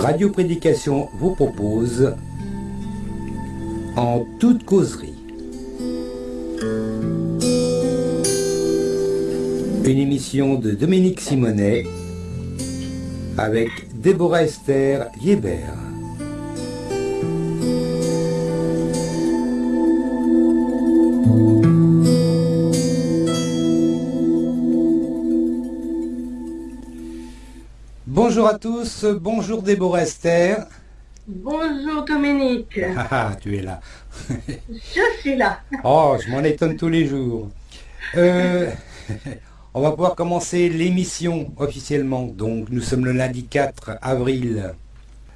Radio Prédication vous propose En toute causerie. Une émission de Dominique Simonet avec Déborah Esther Yébert. Bonjour à tous, bonjour Déborah Esther. Bonjour Dominique. Ah, ah, tu es là. Je suis là. Oh, je m'en étonne tous les jours. Euh, on va pouvoir commencer l'émission officiellement. Donc, nous sommes le lundi 4 avril.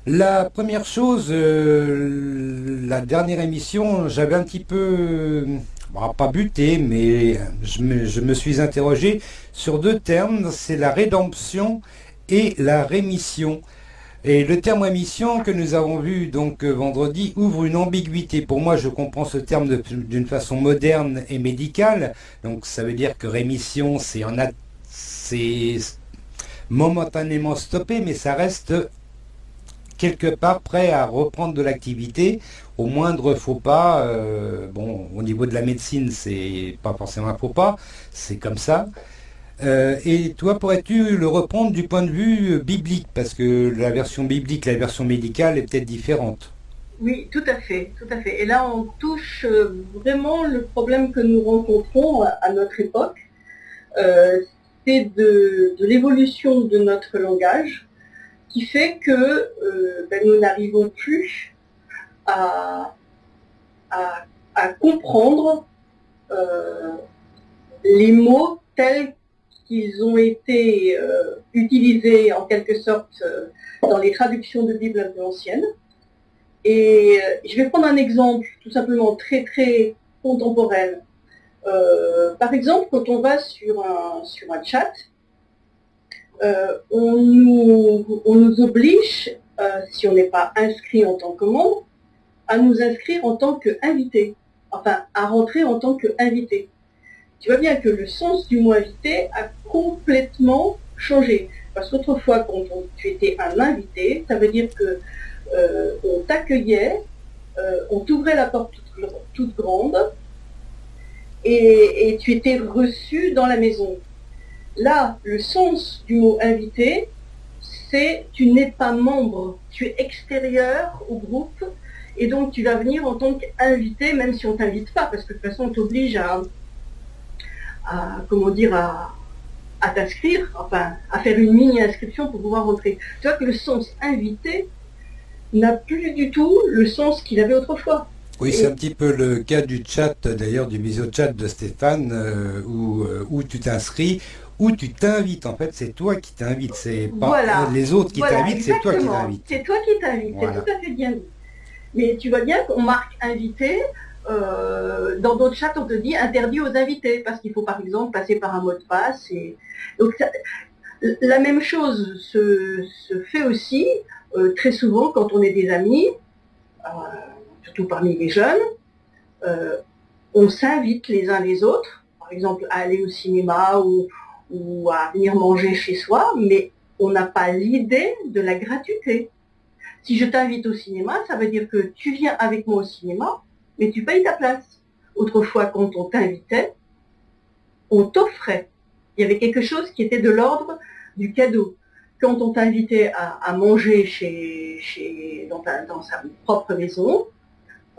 La première chose, euh, la dernière émission, j'avais un petit peu, bon, pas buté, mais je me, je me suis interrogé sur deux termes. C'est la rédemption et la rémission. Et le terme rémission que nous avons vu donc euh, vendredi ouvre une ambiguïté. Pour moi, je comprends ce terme d'une façon moderne et médicale. Donc ça veut dire que rémission, c'est momentanément stoppé, mais ça reste quelque part prêt à reprendre de l'activité au moindre faux pas. euh, bon, au niveau de la médecine, c'est pas forcément un faux pas, c'est comme ça. Euh, et toi, pourrais-tu le reprendre du point de vue euh, biblique? Parce que la version biblique, la version médicale est peut-être différente. Oui, tout à fait, tout à fait. Et là, on touche euh, vraiment le problème que nous rencontrons à, notre époque. C'est de, l'évolution de notre langage qui fait que ben, nous n'arrivons plus à, à- comprendre les mots tels qu'ils ont été euh, utilisés en quelque sorte euh, dans les traductions de Bible un peu anciennes. Et euh, je vais prendre un exemple tout simplement très très contemporain. Par exemple, quand on va sur un, chat, on, nous, oblige, si on n'est pas inscrit en tant que membre, à nous inscrire en tant qu'invité, enfin à rentrer en tant qu'invité. Tu vois bien que le sens du mot invité a complètement changé. Parce qu'autrefois, quand tu étais un invité, ça veut dire que euh, on t'accueillait, euh, on t'ouvrait la porte toute, grande et, et tu étais reçu dans la maison. Là, le sens du mot invité, c'est tu n'es pas membre, tu es extérieur au groupe et donc tu vas venir en tant qu'invité, même si on t'invite pas, parce que de toute façon on t'oblige à, à, comment dire, à, à t'inscrire, enfin à faire une mini-inscription pour pouvoir rentrer. Tu vois que le sens invité n'a plus du tout le sens qu'il avait autrefois. Oui, c'est un petit peu le cas du chat, d'ailleurs, du visio chat de Stéphane, euh, où, euh, où tu t'inscris, où tu t'invites. En fait, c'est toi qui t'invites, c'est pas Voilà. les autres qui Voilà, t'invitent, c'est toi qui t'invites. C'est toi qui t'invites, Voilà. c'est tout à fait bien dit. Mais tu vois bien qu'on marque invité, euh, dans d'autres chats on te dit interdit aux invités, parce qu'il faut par exemple passer par un mot de passe. Et... Donc ça- la même chose se, se fait aussi euh, très souvent quand on est des amis, euh, surtout parmi les jeunes, euh, on s'invite les uns les autres, par exemple à aller au cinéma ou, ou à venir manger chez soi, mais on n'a pas l'idée de la gratuité. Si je t'invite au cinéma, ça veut dire que tu viens avec moi au cinéma, mais tu payes ta place. Autrefois, quand on t'invitait, on t'offrait. Il y avait quelque chose qui était de l'ordre du cadeau. Quand on t'invitait à, manger chez, chez, dans, ta- dans sa propre maison,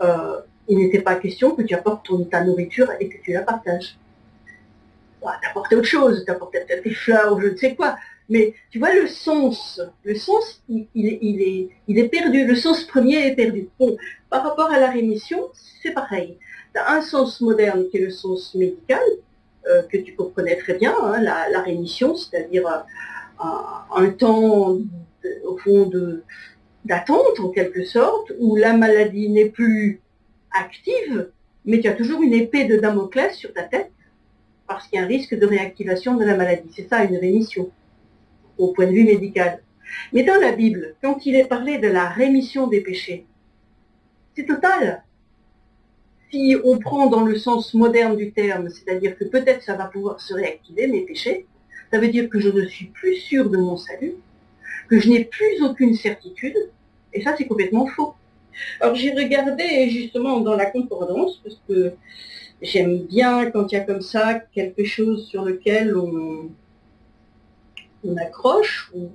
euh, il n'était pas question que tu apportes ta nourriture et que tu la partages. Bah, t'apportais autre chose, t'apportais peut-être des fleurs ou je ne sais quoi. Mais tu vois, le sens, le sens, il, est, perdu. Le sens premier est perdu. Bon, par rapport à la rémission, c'est pareil. Tu as un sens moderne qui est le sens médical, euh, que tu comprenais très bien, hein, la, rémission, c'est-à-dire euh, un, temps, au fond, d'attente, en quelque sorte, où la maladie n'est plus active, mais tu as toujours une épée de Damoclès sur ta tête, parce qu'il y a un risque de réactivation de la maladie. C'est ça, une rémission au point de vue médical. Mais dans la Bible, quand il est parlé de la rémission des péchés, c'est total. Si on prend dans le sens moderne du terme, c'est-à-dire que peut-être ça va pouvoir se réactiver mes péchés, ça veut dire que je ne suis plus sûr de mon salut, que je n'ai plus aucune certitude, et ça c'est complètement faux. Alors j'ai regardé justement dans la concordance, parce que j'aime bien quand il y a comme ça quelque chose sur lequel on, on accroche, ou,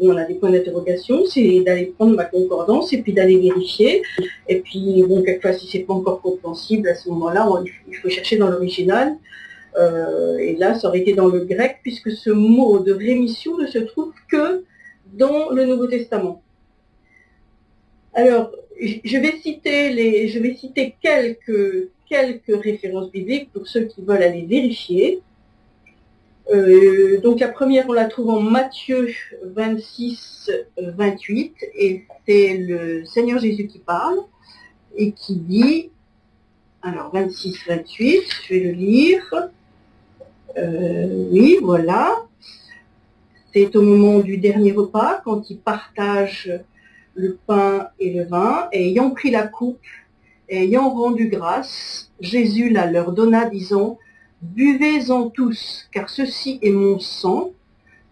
on a des points d'interrogation, c'est d'aller prendre ma concordance et puis d'aller vérifier. Et puis, bon, quelquefois, si c'est pas encore compréhensible, à ce moment-là, il faut chercher dans l'original. Euh, et là, ça aurait été dans le grec, puisque ce mot de rémission ne se trouve que dans le Nouveau Testament. Alors, je vais citer, les, je vais citer quelques, quelques références bibliques pour ceux qui veulent aller vérifier. Euh, donc la première, on la trouve en Matthieu 26, 28, et c'est le Seigneur Jésus qui parle et qui dit, alors 26, 28, je vais le lire. Euh, oui, voilà. C'est au moment du dernier repas, quand il partage le pain et le vin, et ayant pris la coupe, ayant rendu grâce, Jésus la leur donna, disant, Buvez-en tous, car ceci est mon sang,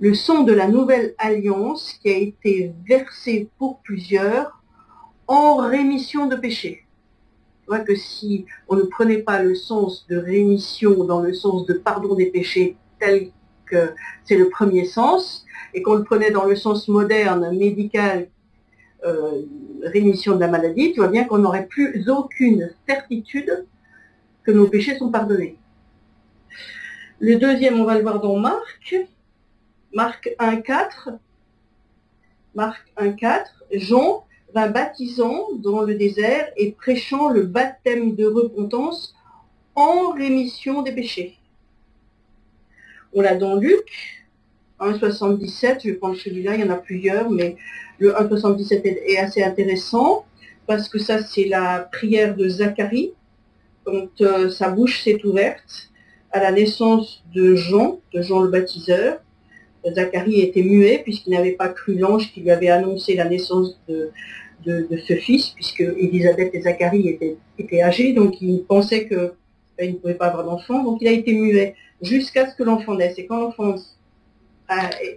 le sang de la nouvelle alliance qui a été versé pour plusieurs en rémission de péché. Tu vois que si on ne prenait pas le sens de rémission dans le sens de pardon des péchés tel que c'est le premier sens, et qu'on le prenait dans le sens moderne, médical, euh, rémission de la maladie, tu vois bien qu'on n'aurait plus aucune certitude que nos péchés sont pardonnés. Le deuxième, on va le voir dans Marc. Marc 1.4. Marc 1.4. Jean va baptisant dans le désert et prêchant le baptême de repentance en rémission des péchés. On l'a dans Luc 1.77, je vais prendre celui-là, il y en a plusieurs, mais le 1.77 est assez intéressant parce que ça c'est la prière de Zacharie quand euh, sa bouche s'est ouverte à la naissance de Jean, de Jean le baptiseur. Zacharie était muet puisqu'il n'avait pas cru l'ange qui lui avait annoncé la naissance de, ce fils, puisque Élisabeth et Zacharie étaient, étaient âgés, donc il pensait qu'il ben, ne pouvait pas avoir d'enfant, donc il a été muet jusqu'à ce que l'enfant naisse. Et quand l'enfant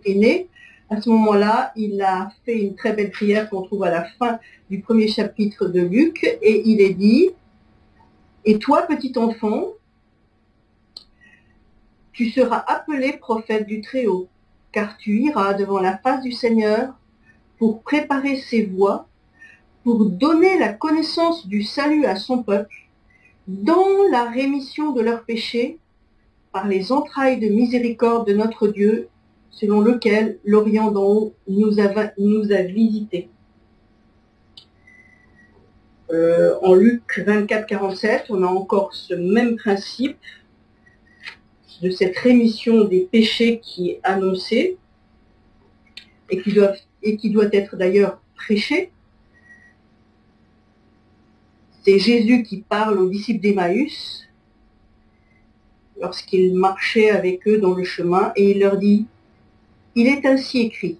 est né, à ce moment-là, il a fait une très belle prière qu'on trouve à la fin du premier chapitre de Luc, et il est dit, et toi, petit enfant, tu seras appelé prophète du Très-Haut, car tu iras devant la face du Seigneur pour préparer ses voies, pour donner la connaissance du salut à son peuple, dans la rémission de leurs péchés, par les entrailles de miséricorde de notre Dieu, selon lequel l'Orient d'en haut nous a, visités. Euh, en Luc 24, 47, on a encore ce même principe de cette rémission des péchés qui est annoncée et qui, doit, être d'ailleurs prêché. C'est Jésus qui parle aux disciples d'Emmaüs lorsqu'il marchait avec eux dans le chemin et il leur dit, il est ainsi écrit,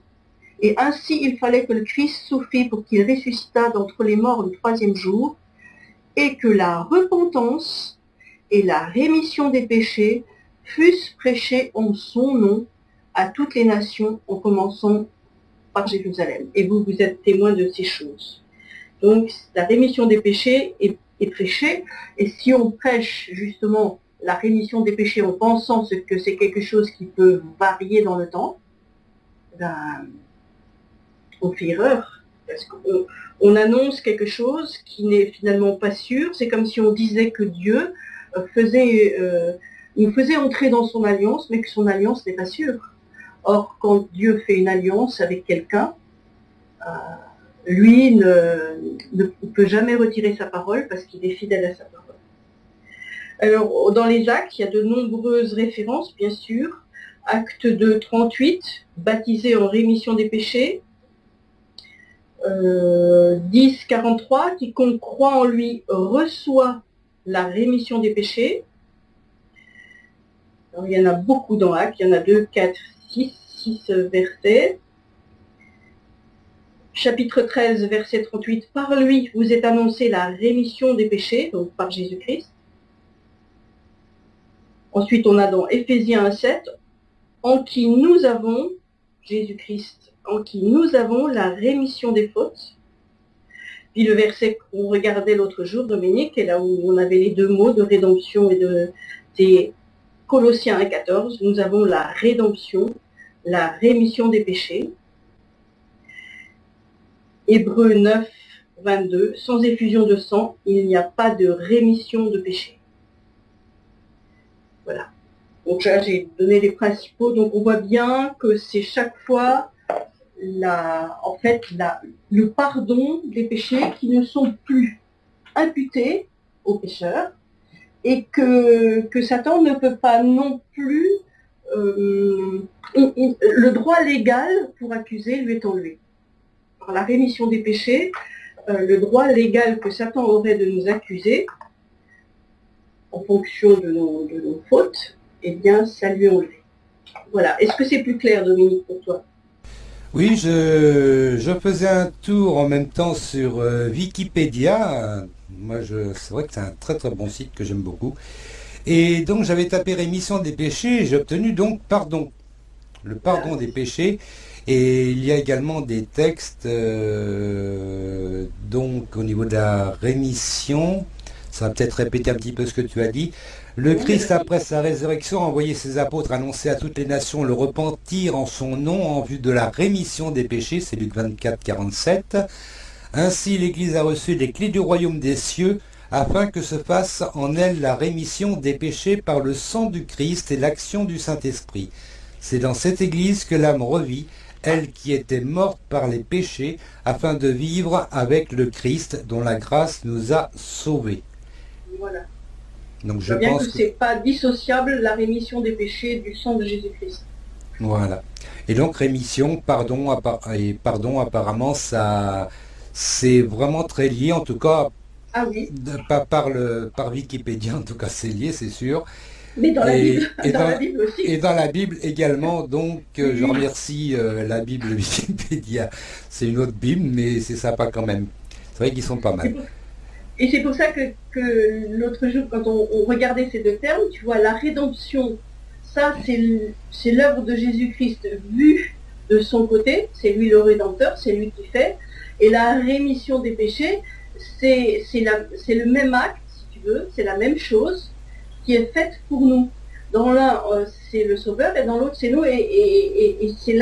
et ainsi il fallait que le Christ souffrit pour qu'il ressuscitât d'entre les morts le troisième jour, et que la repentance et la rémission des péchés fussent prêchés en son nom à toutes les nations, en commençant par Jérusalem. Et vous, vous êtes témoins de ces choses. Donc, la rémission des péchés est, prêchée, et si on prêche justement la rémission des péchés en pensant que c'est quelque chose qui peut varier dans le temps, ben, on fait erreur. Parce qu'on on annonce quelque chose qui n'est finalement pas sûr. C'est comme si on disait que Dieu euh, faisait euh, il faisait entrer dans son alliance, mais que son alliance n'est pas sûre. Or, quand Dieu fait une alliance avec quelqu'un, euh, lui ne, peut jamais retirer sa parole parce qu'il est fidèle à sa parole. Alors, dans les actes, il y a de nombreuses références, bien sûr. Acte 2, 38, baptisé en rémission des péchés. Euh, 10, 43, quiconque croit en lui reçoit la rémission des péchés il y en a beaucoup dans Actes, il y en a 2, 4, 6, 6 versets. Chapitre 13, verset 38, par lui vous êtes annoncé la rémission des péchés, donc par Jésus-Christ. Ensuite, on a dans Éphésiens 1, 7, en qui nous avons Jésus-Christ, en qui nous avons la rémission des fautes. Puis le verset qu'on regardait l'autre jour, Dominique, et là où on avait les deux mots de rédemption et de des Colossiens 1.14, nous avons la rédemption, la rémission des péchés. Hébreu 9, 22, sans effusion de sang, il n'y a pas de rémission de péché. Voilà. Donc là, j'ai donné les principaux. Donc on voit bien que c'est chaque fois la, en fait, le pardon des péchés qui ne sont plus imputés aux pécheurs et que, que Satan ne peut pas non plus euh, le droit légal pour accuser lui est enlevé. Par la rémission des péchés, euh, le droit légal que Satan aurait de nous accuser en fonction de nos, de nos fautes eh bien, ça lui enlevé. Voilà. Est-ce que c'est plus clair, Dominique, pour toi? Oui, je, je, faisais un tour en même temps sur euh, Wikipédia. Moi, c'est vrai que c'est un très très bon site que j'aime beaucoup. Et donc, j'avais tapé rémission des péchés et j'ai obtenu donc pardon. Le pardon des péchés. Et il y a également des textes, euh, donc au niveau de la rémission, ça va peut-être répéter un petit peu ce que tu as dit. Le Christ, après sa résurrection, a envoyé ses apôtres annoncer à toutes les nations le repentir en son nom en vue de la rémission des péchés, c'est Luc 24, 47. Ainsi, l'Église a reçu les clés du royaume des cieux, afin que se fasse en elle la rémission des péchés par le sang du Christ et l'action du Saint-Esprit. C'est dans cette Église que l'âme revit, elle qui était morte par les péchés, afin de vivre avec le Christ, dont la grâce nous a sauvés. Voilà. Donc je bien pense que, c'est pas dissociable la rémission des péchés du sang de Jésus-Christ. Voilà. Et donc rémission, pardon, et pardon, apparemment, ça, c'est vraiment très lié, en tout cas, ah oui. pas par, le, par Wikipédia, en tout cas, c'est lié, c'est sûr. Mais dans, la Bible, et dans, la Bible aussi. Et dans la Bible également, donc euh, je remercie euh, la Bible Wikipédia. C'est une autre Bible, mais c'est sympa quand même. C'est vrai qu'ils sont pas mal. Et c'est pour ça que, l'autre jour, quand on, regardait ces deux termes, tu vois, la rédemption, ça, c'est l'œuvre de Jésus-Christ vue de son côté, c'est lui le rédempteur, c'est lui qui fait. Et la rémission des péchés, c'est le même acte, si tu veux, c'est la même chose qui est faite pour nous. Dans l'un, euh, c'est le sauveur, et dans l'autre, c'est nous. Et, et, et, c'est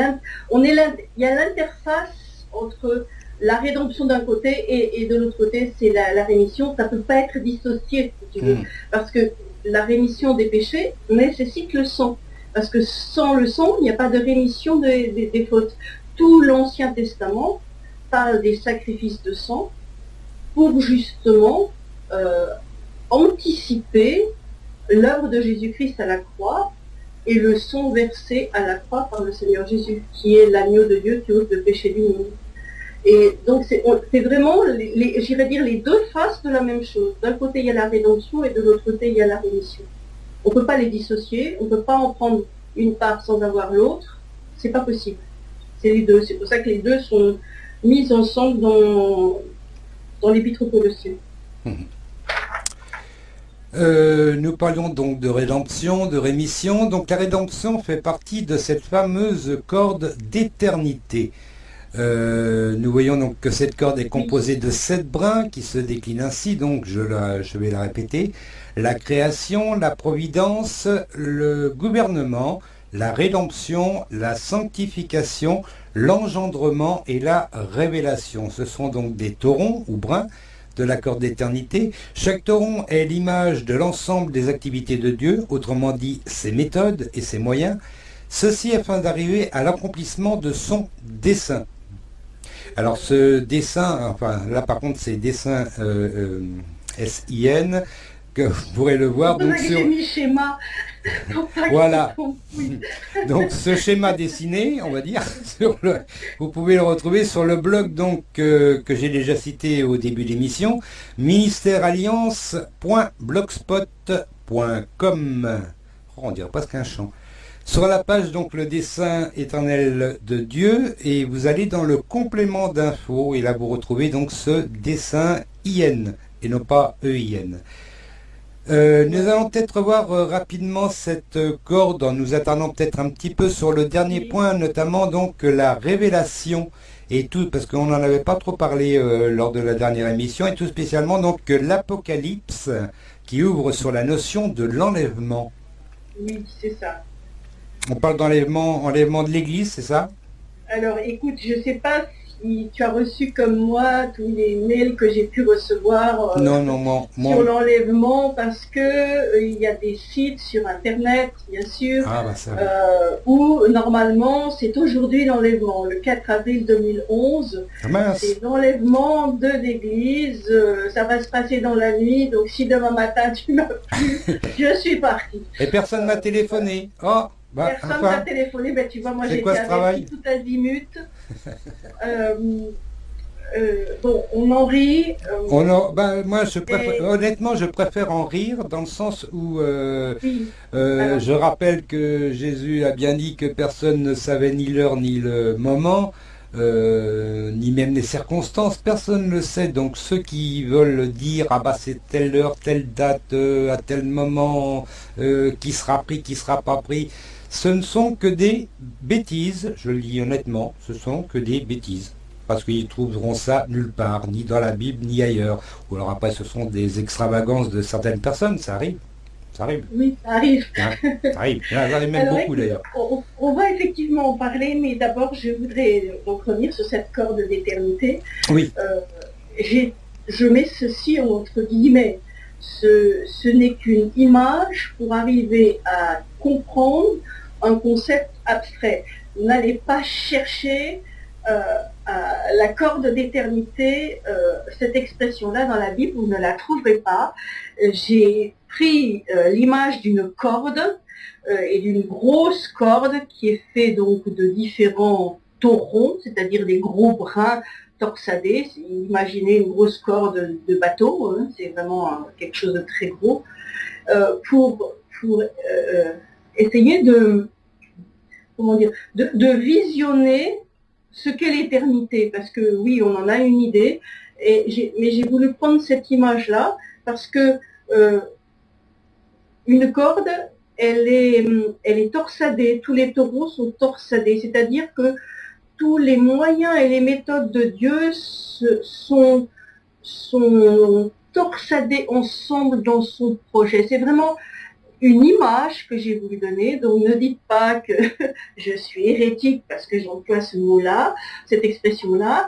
on est il y a l'interface entre la rédemption d'un côté et, de l'autre côté, c'est la, rémission. Ça ne peut pas être dissocié, si tu veux, hmm. parce que la rémission des péchés nécessite le sang. Parce que sans le sang, il n'y a pas de rémission des fautes. Tout l'Ancien Testament parle des sacrifices de sang pour justement euh, anticiper l'œuvre de Jésus-Christ à la croix et le sang versé à la croix par le Seigneur Jésus, qui est l'agneau de Dieu qui ôte le péché du monde. Et donc c'est vraiment, j'irais dire, les deux faces de la même chose. D'un côté, il y a la rédemption et de l'autre côté, il y a la rémission. On ne peut pas les dissocier, on ne peut pas en prendre une part sans avoir l'autre. C'est pas possible. C'est les deux. C'est pour ça que les deux sont mis ensemble dans, dans l'épître aux Colossiens. Euh, nous parlions donc de rédemption, de rémission. Donc la rédemption fait partie de cette fameuse corde d'éternité. Euh, nous voyons donc que cette corde est composée de sept brins qui se déclinent ainsi, donc je, je vais la répéter. La création, la providence, le gouvernement, la rédemption, la sanctification, l'engendrement et la révélation. Ce sont donc des taurons ou brins de la corde d'éternité. Chaque tauron est l'image de l'ensemble des activités de Dieu, autrement dit ses méthodes et ses moyens, ceci afin d'arriver à l'accomplissement de son dessein. Alors ce dessin, enfin là par contre c'est dessin euh, euh, SIN, que vous pourrez le voir. Donc, sur... schéma. voilà. donc ce schéma dessiné, on va dire, sur le... vous pouvez le retrouver sur le blog donc euh, que j'ai déjà cité au début de l'émission, ministèrealliance.blogspot.com. Oh, on dirait presque un chant. Sur la page, donc, le dessin éternel de Dieu, et vous allez dans le complément d'infos, et là, vous retrouvez donc ce dessin IN, et non pas EIN. Euh, nous allons peut-être voir euh, rapidement cette euh, corde en nous attardant peut-être un petit peu sur le dernier point, notamment donc la révélation et tout, parce qu'on n'en avait pas trop parlé lors de la dernière émission, et tout spécialement donc l'Apocalypse qui ouvre sur la notion de l'enlèvement. Oui, c'est ça. On parle d'enlèvement enlèvement de l'Église, c'est ça? Alors écoute, je ne sais pas tu as reçu comme moi tous les mails que j'ai pu recevoir euh, sur l'enlèvement parce que euh, il y a des sites sur internet bien sûr ah, bah, euh, où normalement c'est aujourd'hui l'enlèvement le 4 avril 2011 ah, c'est l'enlèvement de l'église ça va se passer dans la nuit donc si demain matin tu m'as plus je suis partie. Et personne m'a téléphoné. Oh bah, Personne m'a téléphoné, ben, tu vois, moi j'étais avec tout azimut. euh, euh, bon, on en rit. Euh, on en, ben, moi, je préfère, honnêtement, je préfère en rire dans le sens où euh, je rappelle que Jésus a bien dit que personne ne savait ni l'heure ni le moment. ni même les circonstances, personne ne le sait. Donc ceux qui veulent dire ah bah c'est telle heure, telle date, à tel moment, qui sera pris, qui sera pas pris, ce ne sont que des bêtises, je le dis honnêtement, ce sont que des bêtises. Parce qu'ils trouveront ça nulle part, ni dans la Bible, ni ailleurs. Ou alors après, ce sont des extravagances de certaines personnes, ça arrive. Ça arrive. Oui, ça arrive. Hein, ça arrive. Il y en a même beaucoup d'ailleurs. On, va effectivement en parler, mais d'abord, je voudrais revenir sur cette corde d'éternité. Oui. Euh, je mets ceci entre guillemets. Ce, n'est qu'une image pour arriver à comprendre un concept abstrait. N'allez pas chercher euh, la corde d'éternité, euh, cette expression-là dans la Bible, vous ne la trouverez pas. J'ai pris euh, l'image d'une corde et d'une grosse corde qui est faite donc de différents taurons, c'est-à-dire des gros brins torsadés. Imaginez une grosse corde de bateau, hein, c'est vraiment quelque chose de très gros, pour, pour essayer de, visionner ce qu'est l'éternité, parce que oui, on en a une idée, mais j'ai voulu prendre cette image-là, parce que euh, une corde, elle est torsadée, tous les taureaux sont torsadés, c'est-à-dire que tous les moyens et les méthodes de Dieu sont, sont torsadés ensemble dans son projet. C'est vraiment une image que j'ai voulu donner. Donc ne dites pas que je suis hérétique parce que j'emploie ce mot-là, cette expression-là.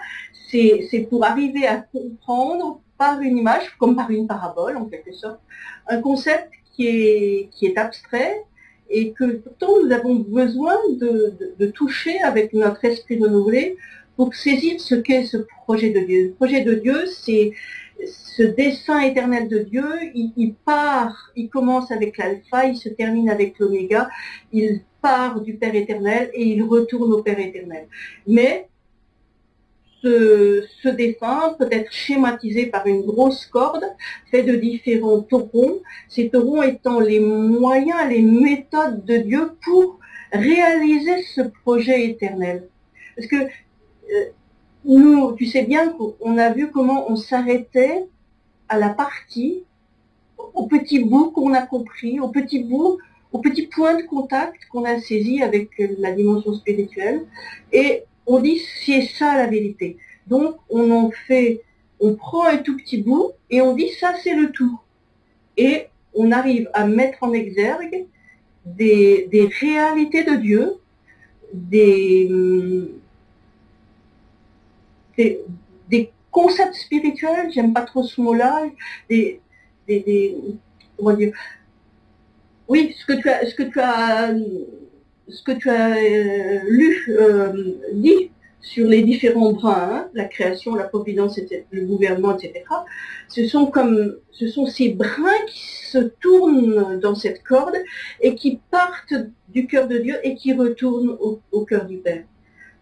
C'est pour arriver à comprendre par une image, comme par une parabole en quelque sorte, un concept qui est, qui est abstrait et que pourtant nous avons besoin de, toucher avec notre esprit renouvelé pour saisir ce qu'est ce projet de Dieu. Le projet de Dieu, c'est ce dessin éternel de Dieu, il, part, il commence avec l'alpha, il se termine avec l'oméga, il part du Père éternel et il retourne au Père éternel. Mais ce, dessin peut être schématisé par une grosse corde fait de différents taurons, ces taurons étant les moyens, les méthodes de Dieu pour réaliser ce projet éternel. Parce que euh, nous, tu sais bien qu'on a vu comment on s'arrêtait à la partie, au petit bout qu'on a compris, au petit bout, au petit point de contact qu'on a saisi avec la dimension spirituelle. Et on dit c'est ça la vérité. Donc on en fait, on prend un tout petit bout et on dit ça c'est le tout. Et on arrive à mettre en exergue des, réalités de Dieu, des, des, concepts spirituels, j'aime pas trop ce mot-là, des, des, oui, ce que tu as, ce que tu as, ce que tu as euh, lu, euh, dit sur les différents brins, hein, la création, la providence, le gouvernement, etc. Ce sont comme, ce sont ces brins qui se tournent dans cette corde et qui partent du cœur de Dieu et qui retournent au cœur du Père.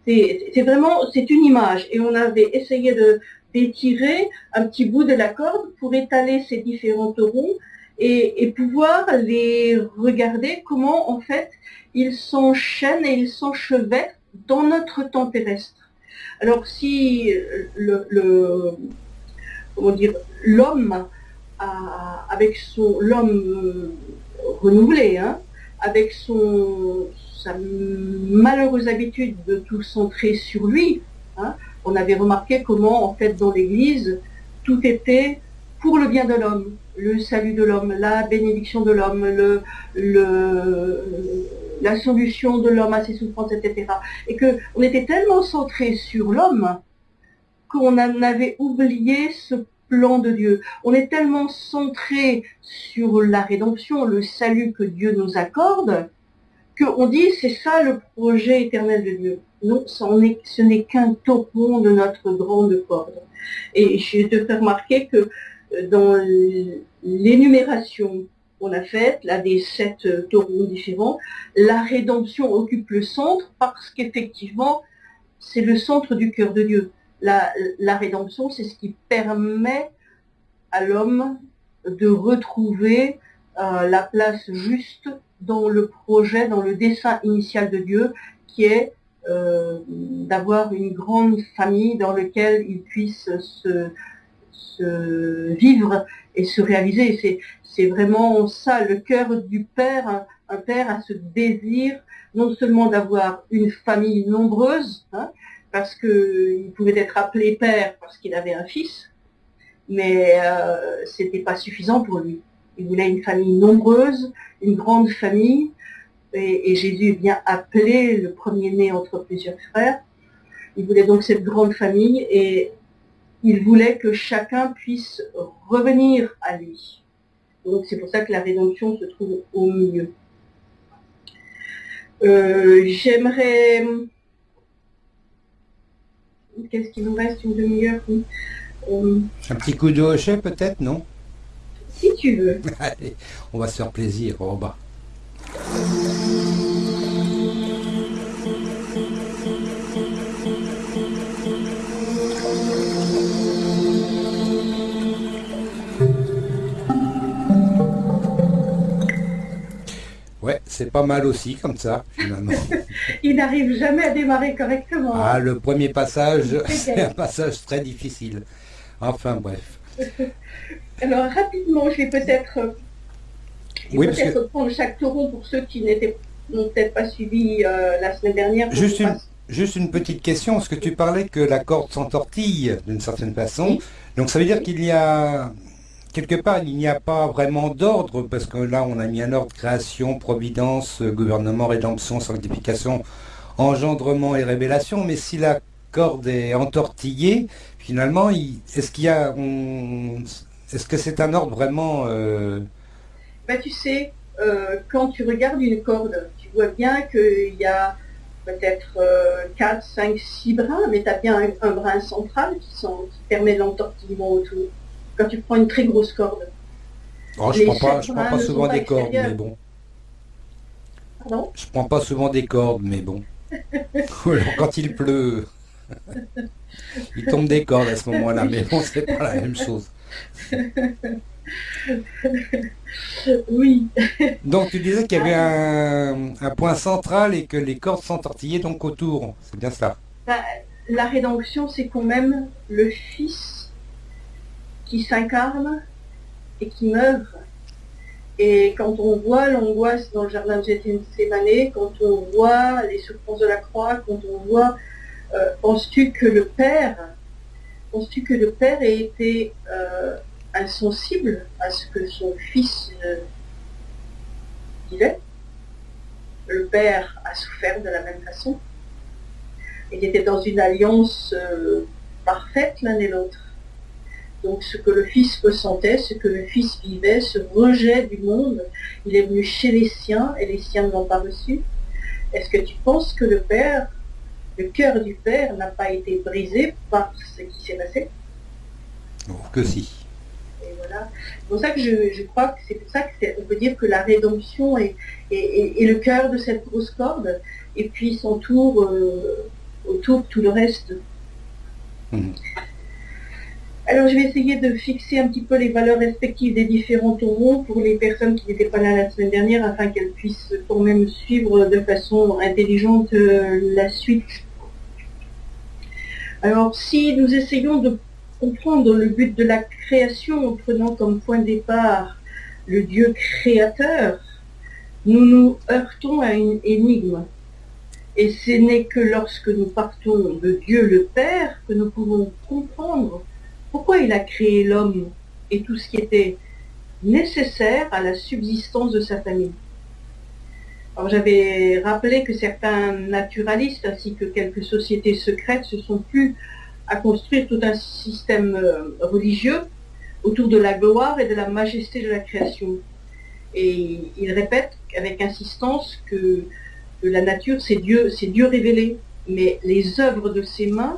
C'est vraiment, c'est une image. Et on avait essayé de d'étirer un petit bout de la corde pour étaler ces différents taurons et, pouvoir les regarder comment en fait ils s'enchaînent et ils s'enchevêtrent dans notre temps terrestre. Alors si le, comment dire l'homme avec son l'homme renouvelé, hein, avec son, sa malheureuse habitude de tout centrer sur lui, hein, on avait remarqué comment, en fait, dans l'Église, tout était pour le bien de l'homme, le salut de l'homme, la bénédiction de l'homme, le, la solution de l'homme à ses souffrances, etc. Et qu'on était tellement centré sur l'homme qu'on en avait oublié ce plan de Dieu. On est tellement centré sur la rédemption, le salut que Dieu nous accorde, qu'on dit c'est ça le projet éternel de Dieu. Non, ce n'est qu'un taureau de notre grande corde. Et je te fais remarquer que dans l'énumération qu'on a faite, là des sept taureaux différents, la rédemption occupe le centre parce qu'effectivement, c'est le centre du cœur de Dieu. La, rédemption, c'est ce qui permet à l'homme de retrouver euh, la place juste dans le projet, dans le dessin initial de Dieu, qui est euh, d'avoir une grande famille dans laquelle il puisse se, vivre et se réaliser. C'est vraiment ça, le cœur du père. Un, père a ce désir non seulement d'avoir une famille nombreuse, hein, parce qu'il pouvait être appelé père parce qu'il avait un fils, mais euh, c'était pas suffisant pour lui. Il voulait une famille nombreuse, une grande famille, et, Jésus vient appeler le premier-né entre plusieurs frères. Il voulait donc cette grande famille et il voulait que chacun puisse revenir à lui. Donc c'est pour ça que la rédemption se trouve au milieu. Euh, j'aimerais... Qu'est-ce qu'il nous reste Une demi-heure? Un petit coup de hochet peut-être, non? Si tu veux. Allez, on va se faire plaisir, au Ouais, c'est pas mal aussi comme ça, finalement. Il n'arrive jamais à démarrer correctement. Ah, le premier passage, c'est un passage très difficile. Enfin, bref. Alors, rapidement, je vais peut-être oui, peut-être prendre chaque taureau pour ceux qui n'étaient peut-être pas suivis euh, la semaine dernière. Juste une, juste une petite question, parce que tu parlais que la corde s'entortille d'une certaine façon? Donc ça veut dire qu'il y a quelque part, il n'y a pas vraiment d'ordre, parce que là, on a mis un ordre création, providence, gouvernement, rédemption, sanctification, engendrement et révélation. Mais si la corde est entortillée, finalement, est-ce qu'il y a, est-ce que c'est un ordre vraiment euh, bah, tu sais, euh, quand tu regardes une corde, tu vois bien qu'il y a peut-être 4, 5, 6 brins, mais tu as bien un, brin central qui, permet l'entortillement autour. Quand tu prends une très grosse corde. Oh, je ne prends pas, souvent des cordes, mais bon. Pardon? Je prends pas souvent des cordes, mais bon. quand il pleut, il tombe des cordes à ce moment-là, mais bon, c'est pas la même chose. oui. Donc tu disais qu'il y avait un, point central et que les cordes s'entortillaient donc autour. C'est bien ça. Bah, la rédemption, c'est quand même le Fils qui s'incarne et qui meurt. Et quand on voit l'angoisse dans le jardin de Gethsemane, quand on voit les souffrances de la croix, quand on voit, euh, penses-tu que le Père, penses-tu que le Père ait été euh, insensible à ce que son fils euh, vivait. Le père a souffert de la même façon. Il était dans une alliance euh, parfaite l'un et l'autre. Donc ce que le fils ressentait, ce que le fils vivait, ce rejet du monde, il est venu chez les siens et les siens ne l'ont pas reçu. Est-ce que tu penses que le père, le cœur du père n'a pas été brisé par ce qui s'est passé? Que si. C'est pour ça que je, crois que c'est pour ça qu'on peut dire que la rédemption est, le cœur de cette grosse corde, et puis s'entoure euh, autour tout le reste. Mhm. Alors je vais essayer de fixer un petit peu les valeurs respectives des différents taureaux pour les personnes qui n'étaient pas là la semaine dernière afin qu'elles puissent quand même suivre de façon intelligente euh, la suite. Alors si nous essayons de comprendre le but de la création en prenant comme point de départ le Dieu créateur, nous nous heurtons à une énigme. Et ce n'est que lorsque nous partons de Dieu le Père que nous pouvons comprendre pourquoi il a créé l'homme et tout ce qui était nécessaire à la subsistance de sa famille? Alors j'avais rappelé que certains naturalistes ainsi que quelques sociétés secrètes se sont plus à construire tout un système euh, religieux autour de la gloire et de la majesté de la création. Et il répète avec insistance que, la nature, c'est Dieu, c'est Dieu révélé. Mais les œuvres de ses mains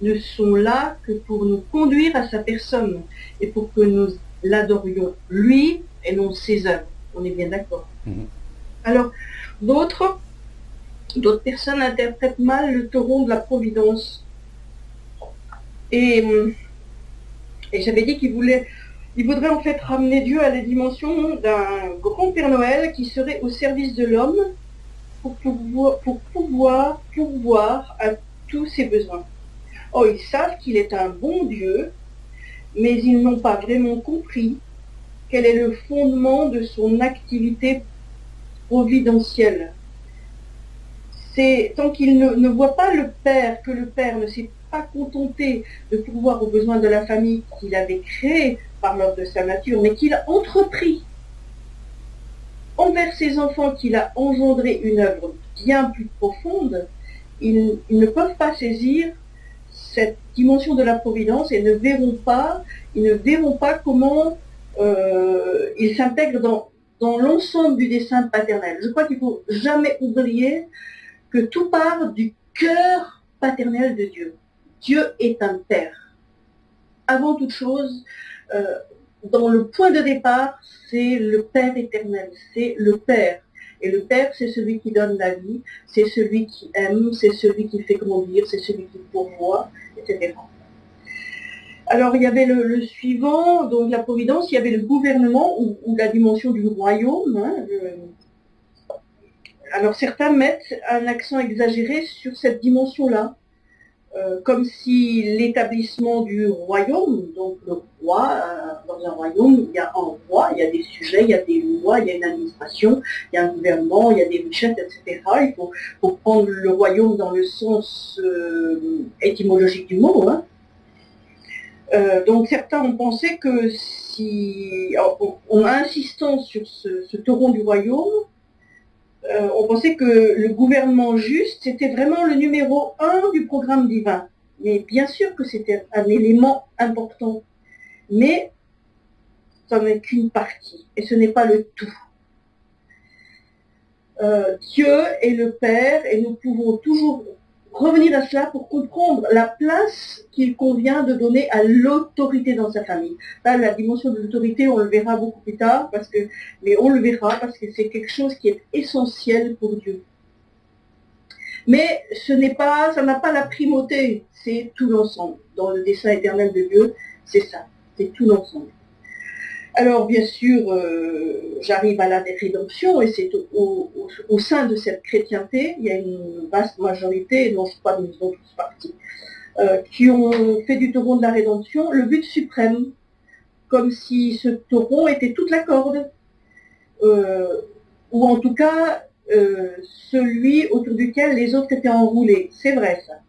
ne sont là que pour nous conduire à sa personne et pour que nous l'adorions lui et non ses œuvres. On est bien d'accord. Mhm. Alors, d'autres, d'autres personnes interprètent mal le taureau de la providence et, et j'avais dit qu'il voulait, il voudrait en fait ramener Dieu à la dimension d'un grand Père Noël qui serait au service de l'homme pour pouvoir, pour pouvoir pourvoir à tous ses besoins. Oh, ils savent qu'il est un bon Dieu, mais ils n'ont pas vraiment compris quel est le fondement de son activité providentielle. C'est tant qu'ils ne, voient pas le Père, que le Père ne sait pas contenté de pouvoir aux besoins de la famille qu'il avait créée par l'ordre de sa nature, mais qu'il a entrepris envers ses enfants, qu'il a engendré une œuvre bien plus profonde, ils, ne peuvent pas saisir cette dimension de la providence et ne verront pas, ils ne verront pas comment euh, ils s'intègrent dans, dans l'ensemble du dessin paternel. Je crois qu'il faut jamais oublier que tout part du cœur paternel de Dieu. Dieu est un Père. Avant toute chose, euh, dans le point de départ, c'est le Père éternel, c'est le Père. Et le Père, c'est celui qui donne la vie, c'est celui qui aime, c'est celui qui fait grandir, c'est celui qui pourvoit, etc. Alors il y avait le, suivant, donc la providence, il y avait le gouvernement ou, la dimension du royaume. Hein, alors certains mettent un accent exagéré sur cette dimension-là. Euh, comme si l'établissement du royaume, donc le roi, euh, dans un royaume, il y a un roi, il y a des sujets, il y a des lois, il y a une administration, il y a un gouvernement, il y a des richesses, etc. Il faut, prendre le royaume dans le sens euh, étymologique du mot. Hein. donc certains ont pensé que si, en, insistant sur ce, ce taureau du royaume, euh, on pensait que le gouvernement juste, c'était vraiment le numéro un du programme divin. Mais bien sûr que c'était un élément important. Mais ça n'est qu'une partie. Et ce n'est pas le tout. Euh, Dieu est le Père et nous pouvons toujours revenir à cela pour comprendre la place qu'il convient de donner à l'autorité dans sa famille. La dimension de l'autorité, on le verra beaucoup plus tard, parce que, mais on le verra parce que c'est quelque chose qui est essentiel pour Dieu. Mais ce n'est pas, ça n'a pas la primauté, c'est tout l'ensemble. Dans le dessein éternel de Dieu, c'est ça, c'est tout l'ensemble. Alors bien sûr, euh, j'arrive à la rédemption et c'est au, sein de cette chrétienté, il y a une vaste majorité, non je crois que nous sommes tous partis, euh, qui ont fait du taureau de la rédemption le but suprême, comme si ce taureau était toute la corde, euh, ou en tout cas celui autour duquel les autres étaient enroulés. C'est vrai ça.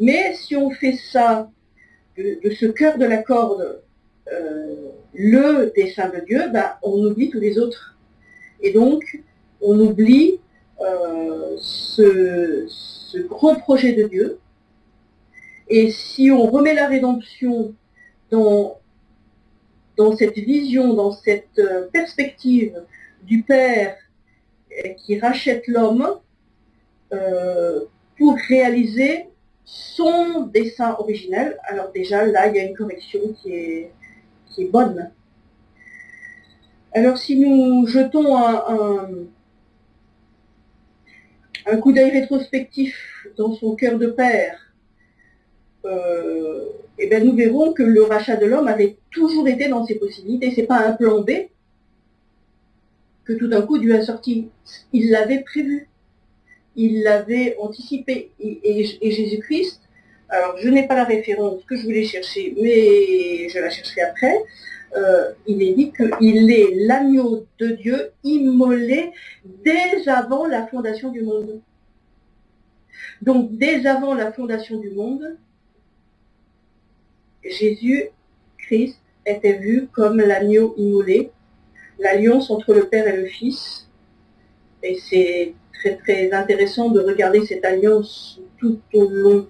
Mais si on fait ça de ce cœur de la corde le dessein de Dieu, ben, on oublie tous les autres. Et donc, on oublie euh, ce, ce, gros projet de Dieu. Et si on remet la rédemption dans, dans cette vision, dans cette euh, perspective du Père euh, qui rachète l'homme pour réaliser son dessein originel, alors déjà là, il y a une correction qui est, qui est bonne. Alors si nous jetons un, coup d'œil rétrospectif dans son cœur de père, euh, eh bien nous verrons que le rachat de l'homme avait toujours été dans ses possibilités. C'est pas un plan B que tout d'un coup Dieu a sorti. Il l'avait prévu. Il l'avait anticipé. et Jésus-Christ alors je n'ai pas la référence que je voulais chercher, mais je la chercherai après, euh, il est dit qu'il est l'agneau de Dieu immolé dès avant la fondation du monde. Donc dès avant la fondation du monde, Jésus Christ était vu comme l'agneau immolé, l'alliance entre le Père et le Fils. Et c'est très très intéressant de regarder cette alliance tout au long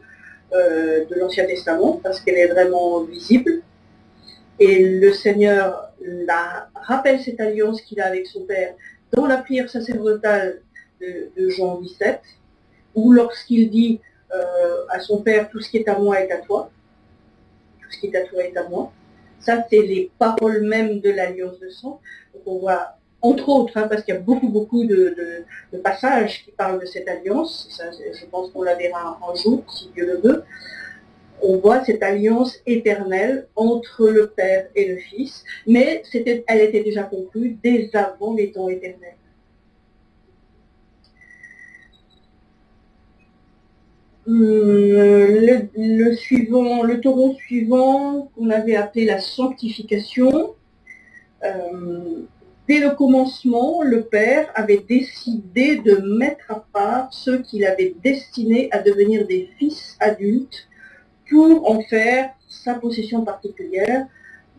euh, de l'Ancien Testament parce qu'elle est vraiment visible. Et le Seigneur rappelle cette alliance qu'il a avec son Père dans la prière sacerdotale de, Jean 17, ou lorsqu'il dit euh, à son Père, tout ce qui est à moi est à toi, tout ce qui est à toi est à moi. Ça, c'est les paroles mêmes de l'alliance de sang. Donc on voit, entre autres, hein, parce qu'il y a beaucoup, beaucoup de, passages qui parlent de cette alliance, je pense qu'on la verra un jour, si Dieu le veut, on voit cette alliance éternelle entre le Père et le Fils, mais elle était déjà conclue dès avant les temps éternels. Hum, le, suivant, le taureau suivant, qu'on avait appelé la sanctification, euh, dès le commencement, le Père avait décidé de mettre à part ceux qu'il avait destinés à devenir des fils adultes pour en faire sa possession particulière.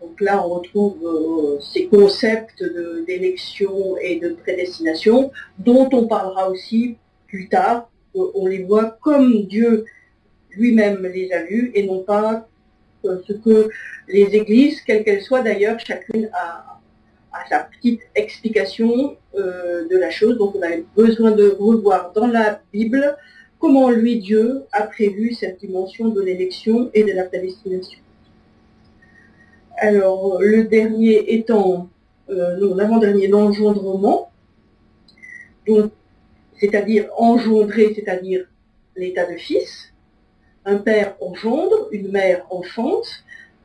Donc là, on retrouve euh, ces concepts d'élection et de prédestination, dont on parlera aussi plus tard. On les voit comme Dieu lui-même les a vus et non pas euh, ce que les églises, quelles qu'elles soient d'ailleurs, chacune a, sa petite explication euh, de la chose. Donc on a besoin de revoir dans la Bible comment lui, Dieu, a prévu cette dimension de l'élection et de la prédestination. Alors, le dernier étant, euh, non, l'avant-dernier, l'engendrement, c'est-à-dire engendrer, c'est-à-dire l'état de fils. Un père engendre, une mère enfante,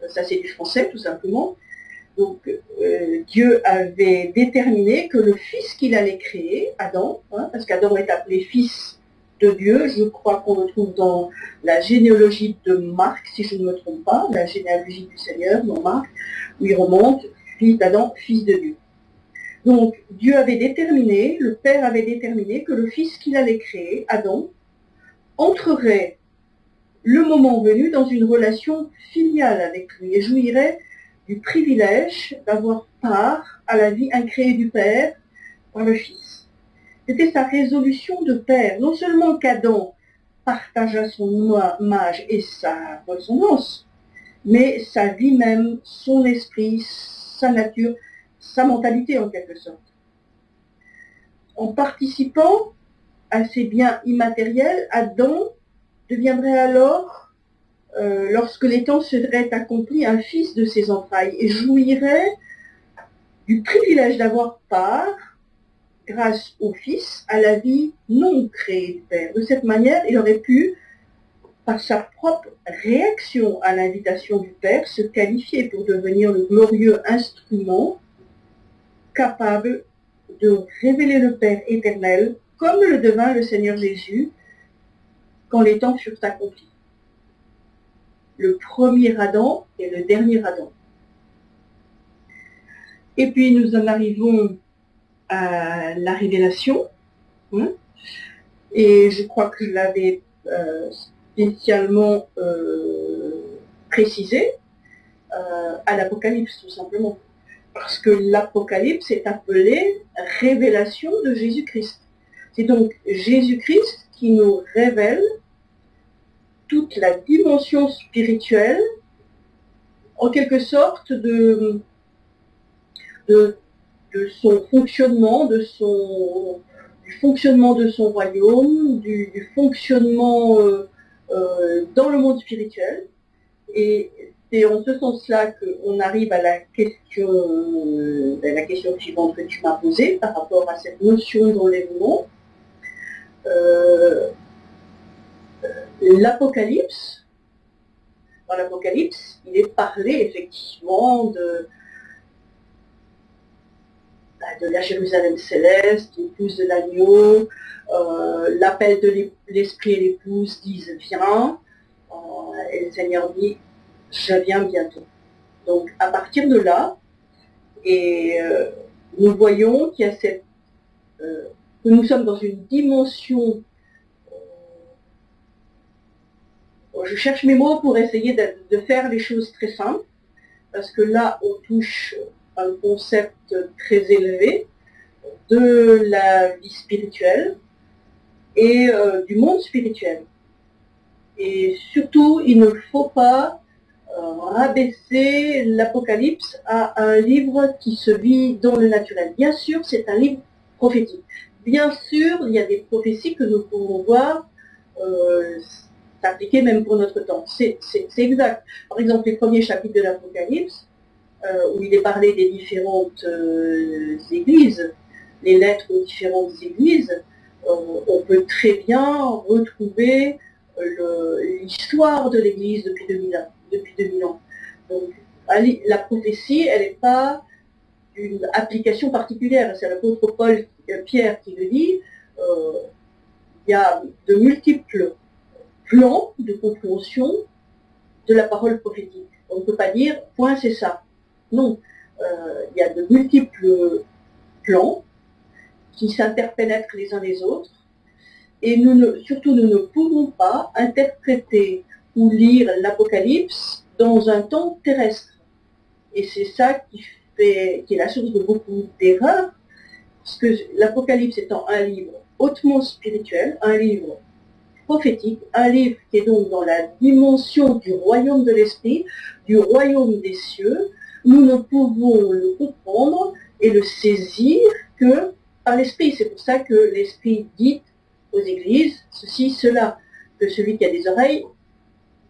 ça c'est du français tout simplement. Donc euh, Dieu avait déterminé que le fils qu'il allait créer, Adam, hein, parce qu'Adam est appelé fils de Dieu. Je crois qu'on le trouve dans la généalogie de Marc, si je ne me trompe pas, la généalogie du Seigneur dans Marc, où il remonte fils d'Adam, fils de Dieu. Donc Dieu avait déterminé, le Père avait déterminé que le fils qu'il allait créer, Adam, entrerait le moment venu dans une relation filiale avec lui et jouirait du privilège d'avoir part à la vie incréée du Père par le Fils. C'était sa résolution de père. Non seulement qu'Adam partagea son image et sa ressemblance, mais sa vie même, son esprit, sa nature, sa mentalité en quelque sorte. En participant à ces biens immatériels, Adam deviendrait alors, euh, lorsque les temps seraient accomplis, un fils de ses entrailles et jouirait du privilège d'avoir part grâce au Fils, à la vie non créée du Père. De cette manière, il aurait pu, par sa propre réaction à l'invitation du Père, se qualifier pour devenir le glorieux instrument capable de révéler le Père éternel, comme le devint le Seigneur Jésus quand les temps furent accomplis. Le premier Adam et le dernier Adam. Et puis nous en arrivons la révélation. Hein. et je crois que je l'avais euh, spécialement euh, précisé euh, à l'Apocalypse, tout simplement. Parce que l'Apocalypse est appelé révélation de Jésus-Christ. C'est donc Jésus-Christ qui nous révèle toute la dimension spirituelle, en quelque sorte, de, son fonctionnement, de son, du fonctionnement de son royaume, du, fonctionnement euh, euh, dans le monde spirituel. Et c'est en ce sens-là qu'on arrive à la question, euh, la question suivante que tu m'as posée par rapport à cette notion d'enlèvement. L'Apocalypse, dans l'Apocalypse, il est parlé effectivement de, bah, la Jérusalem céleste, l'épouse de l'agneau, euh, l'appel de l'esprit et l'épouse disent viens. Et le Seigneur dit, je viens bientôt. Donc à partir de là, et nous voyons qu'il y a cette, que nous sommes dans une dimension je cherche mes mots pour essayer de, faire les choses très simples, parce que là, on touche un concept très élevé de la vie spirituelle et euh, du monde spirituel. Et surtout, il ne faut pas euh, rabaisser l'Apocalypse à un livre qui se vit dans le naturel. Bien sûr, c'est un livre prophétique. Bien sûr, il y a des prophéties que nous pouvons voir euh, appliqué même pour notre temps. C'est exact. Par exemple, les premiers chapitres de l'Apocalypse, euh, où il est parlé des différentes euh, églises, les lettres aux différentes églises, euh, on peut très bien retrouver l'histoire de l'Église depuis 2000 ans. Depuis 2000 ans. Donc, la prophétie, elle n'est pas une application particulière. C'est l'apôtre Paul Pierre qui le dit. il y a de multiples plan de compréhension de la parole prophétique. On ne peut pas dire, point, c'est ça. Non, euh, il y a de multiples plans qui s'interpénètrent les uns les autres, et surtout nous ne pouvons pas interpréter ou lire l'Apocalypse dans un temps terrestre. Et c'est ça qui, fait, qui est la source de beaucoup d'erreurs, parce que l'Apocalypse étant un livre hautement spirituel, un livre prophétique, un livre qui est donc dans la dimension du royaume de l'esprit, du royaume des cieux, nous ne pouvons le comprendre et le saisir que par l'esprit. C'est pour ça que l'esprit dit aux églises ceci, cela, que celui qui a des oreilles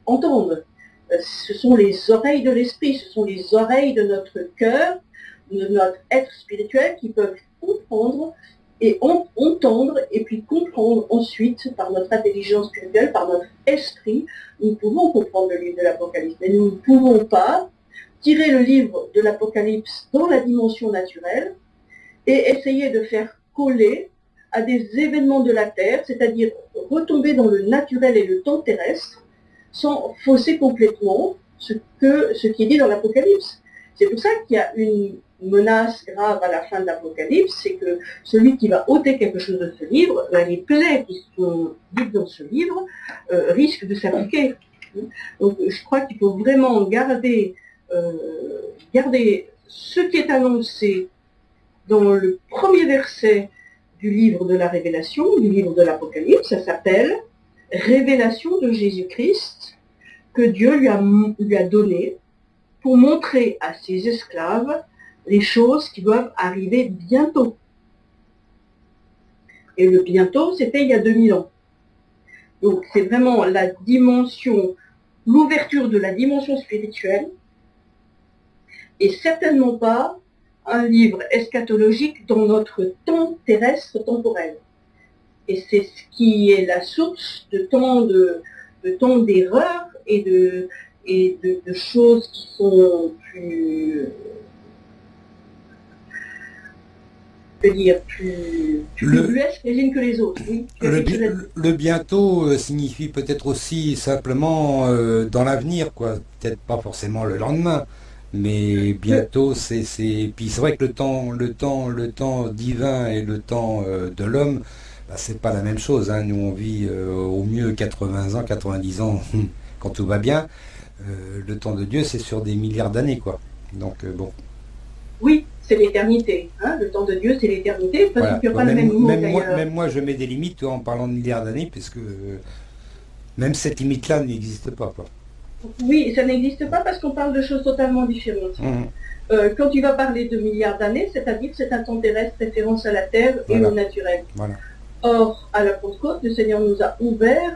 entende. Euh, ce sont les oreilles de l'esprit, ce sont les oreilles de notre cœur, de notre être spirituel qui peuvent comprendre et entendre et puis comprendre ensuite par notre intelligence spirituelle, par notre esprit, nous pouvons comprendre le livre de l'Apocalypse. Mais nous ne pouvons pas tirer le livre de l'Apocalypse dans la dimension naturelle et essayer de faire coller à des événements de la Terre, c'est-à-dire retomber dans le naturel et le temps terrestre, sans fausser complètement ce, que, ce qui est dit dans l'Apocalypse. C'est pour ça qu'il y a une menace grave à la fin de l'Apocalypse, c'est que celui qui va ôter quelque chose de ce livre, ben, les plaies qui sont dites dans ce livre euh, risquent de s'appliquer. Donc je crois qu'il faut vraiment garder, euh, garder ce qui est annoncé dans le premier verset du livre de la Révélation, du livre de l'Apocalypse, ça s'appelle Révélation de Jésus-Christ que Dieu lui a, lui a donné pour montrer à ses esclaves les choses qui doivent arriver bientôt. Et le bientôt, c'était il y a 2000 ans. Donc c'est vraiment la dimension, l'ouverture de la dimension spirituelle, et certainement pas un livre eschatologique dans notre temps terrestre temporel. Et c'est ce qui est la source de tant de, de d'erreurs et de, et de, choses qui sont plus dire, plus, le, les unes que les autres. le, bientôt euh, signifie peut-être aussi simplement euh, dans l'avenir, quoi. Peut-être pas forcément le lendemain, mais bientôt, c'est, c'est. Puis c'est vrai que le temps, le temps, le temps divin et le temps euh, de l'homme, bah, c'est pas la même chose. Hein. Nous, on vit au mieux 80 ans, 90 ans quand tout va bien. le temps de Dieu, c'est sur des milliards d'années, quoi. Donc bon. Oui, c'est l'éternité. Hein. le temps de Dieu, c'est l'éternité. Parce qu'il pas même, le même, moi, même moi, je mets des limites en parlant de milliards d'années, puisque même cette limite-là n'existe pas. Oui, ça n'existe pas parce qu'on parle de choses totalement différentes. Mmh. Euh, quand tu vas parler de milliards d'années, c'est-à-dire c'est un temps terrestre référence à la Terre et au naturel. Or, à la Pentecôte, le Seigneur nous a ouvert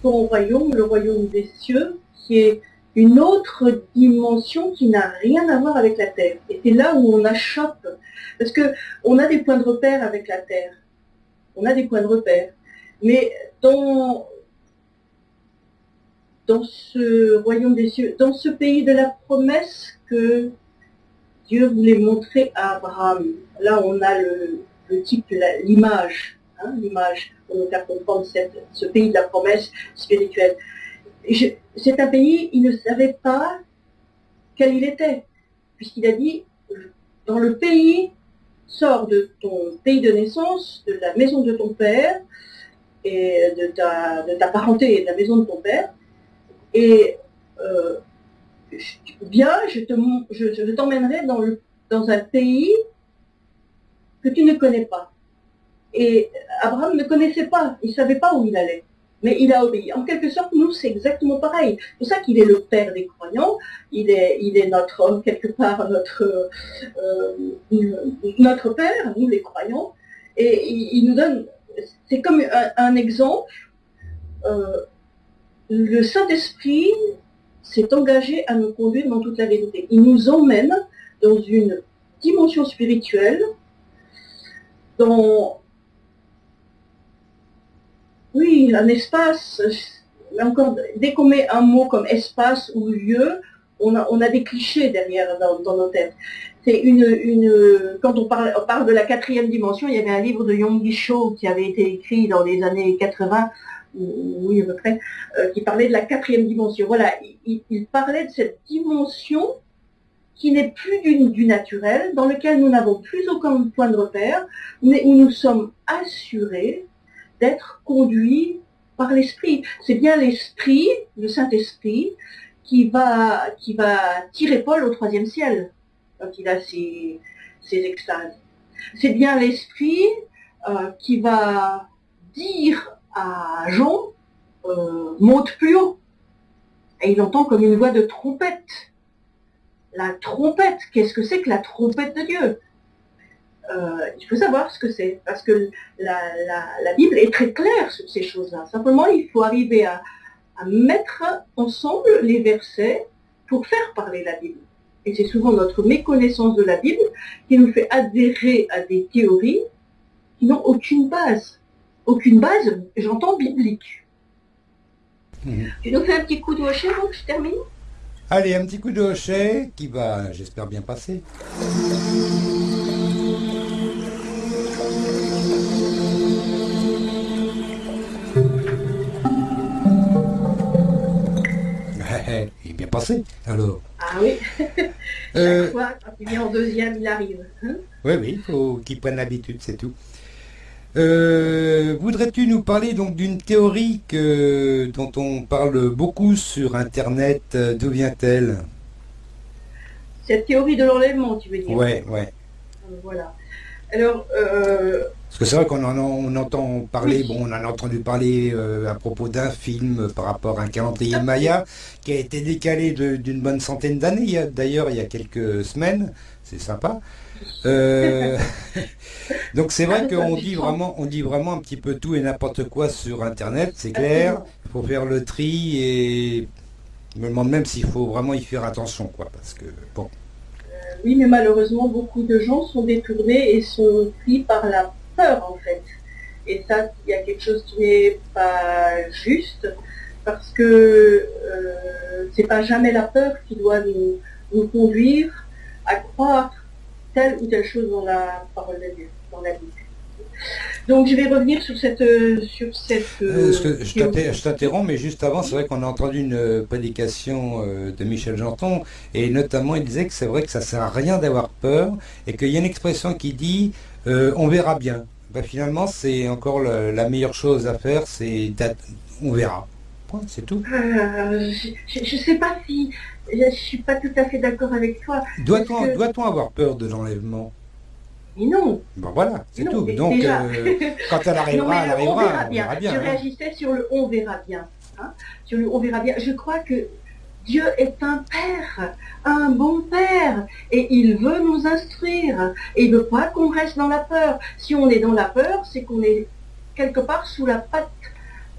son royaume, le royaume des cieux, qui est une autre dimension qui n'a rien à voir avec la Terre. Et c'est là où on achoppe. Parce que on a des points de repère avec la Terre. On a des points de repère. Mais dans, dans ce royaume des cieux, dans ce pays de la promesse que Dieu voulait montrer à Abraham, là on a le, type, l'image. hein, l'image pour nous faire comprendre ce pays de la promesse spirituelle. C'est un pays, il ne savait pas quel il était, puisqu'il a dit, dans le pays, sors de ton pays de naissance, de la maison de ton père, et de ta, parenté de la maison de ton père, et euh, je, te, je, t'emmènerai dans, dans un pays que tu ne connais pas. Et Abraham ne connaissait pas, il ne savait pas où il allait, mais il a obéi. En quelque sorte, nous, c'est exactement pareil. C'est pour ça qu'il est le père des croyants, il est, il est notre, quelque part, notre, euh, notre père, nous les croyants, et il, nous donne, c'est comme un, exemple, euh, le Saint-Esprit s'est engagé à nous conduire dans toute la vérité. Il nous emmène dans une dimension spirituelle, dans, oui, un espace, dès qu'on met un mot comme espace ou lieu, on a, on a des clichés derrière dans, nos têtes. C'est une, une, quand on parle, on parle de la quatrième dimension, il y avait un livre de Yonggi Cho qui avait été écrit dans les années 80 oui à peu près, euh, qui parlait de la quatrième dimension. Voilà, il, parlait de cette dimension qui n'est plus du, naturel, dans lequel nous n'avons plus aucun point de repère, mais où nous sommes assurés d'être conduits par l'esprit. C'est bien l'esprit, le Saint-Esprit, qui va, qui va tirer Paul au troisième ciel, quand il a ses, extases. C'est bien l'esprit euh, qui va dire à Jean euh, monte plus haut. Et il entend comme une voix de trompette. La trompette, qu'est-ce que c'est que la trompette de Dieu? Euh, Il faut savoir ce que c'est, parce que la, Bible est très claire sur ces choses-là. Simplement, il faut arriver à, à mettre ensemble les versets pour faire parler la Bible. Et c'est souvent notre méconnaissance de la Bible qui nous fait adhérer à des théories qui n'ont aucune base aucune base, j'entends biblique. Mhm. Tu nous fais un petit coup de hochet avant que je termine? Allez, un petit coup de hochet qui va, j'espère, bien passer. Passé, alors. Ah oui. Euh, Chaque fois, quand il vient en deuxième, il arrive. Hein oui, oui, il faut qu'il prenne l'habitude, c'est tout. Euh, voudrais-tu nous parler donc d'une théorie dont on parle beaucoup sur Internet euh, D'où vient-elle? Cette théorie de l'enlèvement, tu veux dire? Ouais, ouais. Euh, voilà. Alors. Parce que c'est vrai qu'on en, entend parler, bon, on en a entendu parler à propos d'un film par rapport à un calendrier Maya qui a été décalé d'une bonne centaine d'années, d'ailleurs, il y a quelques semaines. C'est sympa. Euh, donc c'est vrai qu'on dit vraiment, on dit vraiment un petit peu tout et n'importe quoi sur Internet, c'est clair. Il faut faire le tri et je me demande même s'il faut vraiment y faire attention, quoi, parce que bon. Euh, oui, mais malheureusement, beaucoup de gens sont détournés et sont pris par la peur, en fait. Et ça, il y a quelque chose qui n'est pas juste, parce que euh, c'est pas jamais la peur qui doit nous conduire à croire telle ou telle chose dans la parole de Dieu, dans la Bible. Donc je vais revenir sur cette... Sur cette euh, je t'interromps, mais juste avant, c'est vrai qu'on a entendu une euh, prédication euh, de Michel Janton, et notamment il disait que c'est vrai que ça sert à rien d'avoir peur, et qu'il y a une expression qui dit on verra bien. Ben, finalement, c'est encore la meilleure chose à faire, c'est on verra. C'est tout. je ne sais pas si je ne suis pas tout à fait d'accord avec toi. Doit-on avoir peur de l'enlèvement? Mais non. Bon voilà, c'est tout. Donc euh, quand elle arrivera, elle arrivera. On verra bien. je hein. réagissais sur le on verra bien. Hein. sur le on verra bien. Je crois que Dieu est un père, un bon père, et il veut nous instruire. Et il ne veut pas qu'on reste dans la peur. Si on est dans la peur, c'est qu'on est quelque part sous la patte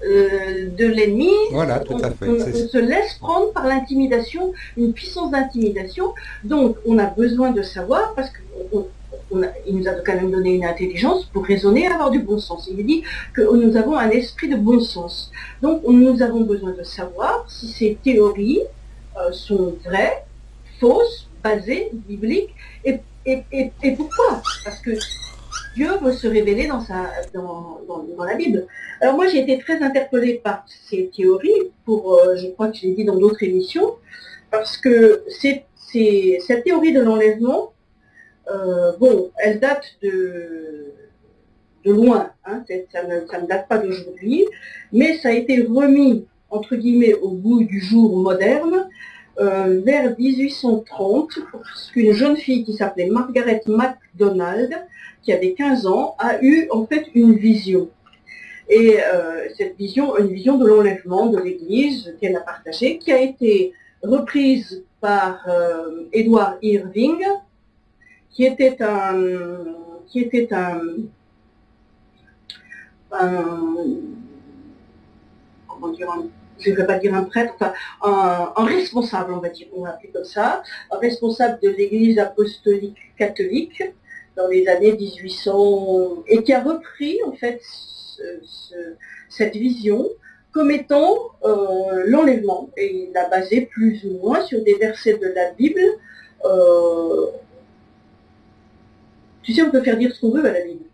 euh, de l'ennemi. Voilà, tout à fait. On, se laisse prendre par l'intimidation, une puissance d'intimidation. Donc, on a besoin de savoir, parce qu'il nous a quand même donné une intelligence pour raisonner et avoir du bon sens. Il dit que nous avons un esprit de bon sens. Donc, nous avons besoin de savoir si ces théories sont vraies, fausses, basées, bibliques, et, et pourquoi? Parce que Dieu veut se révéler dans, sa, dans, la Bible. Alors moi j'ai été très interpellée par ces théories, pour, euh, je crois que je l'ai dit dans d'autres émissions, parce que cette théorie de l'enlèvement, euh, bon, elle date de, de loin, hein, ça, ne, date pas d'aujourd'hui, mais ça a été remis, entre guillemets, au bout du jour moderne euh, vers 1830, parce qu'une jeune fille qui s'appelait Margaret MacDonald, qui avait 15 ans, a eu en fait une vision. Et euh, cette vision, une vision de l'enlèvement de l'Église qu'elle a partagée, qui a été reprise par euh, Edward Irving, qui était un, qui était un, un comment dire, un je ne vais pas dire un prêtre, enfin, un, responsable, on va dire, on va appeler comme ça, un responsable de l'Église apostolique catholique dans les années 1800, et qui a repris en fait cette vision comme étant euh, l'enlèvement, et il l'a basé plus ou moins sur des versets de la Bible. Euh, tu sais, on peut faire dire ce qu'on veut à la Bible.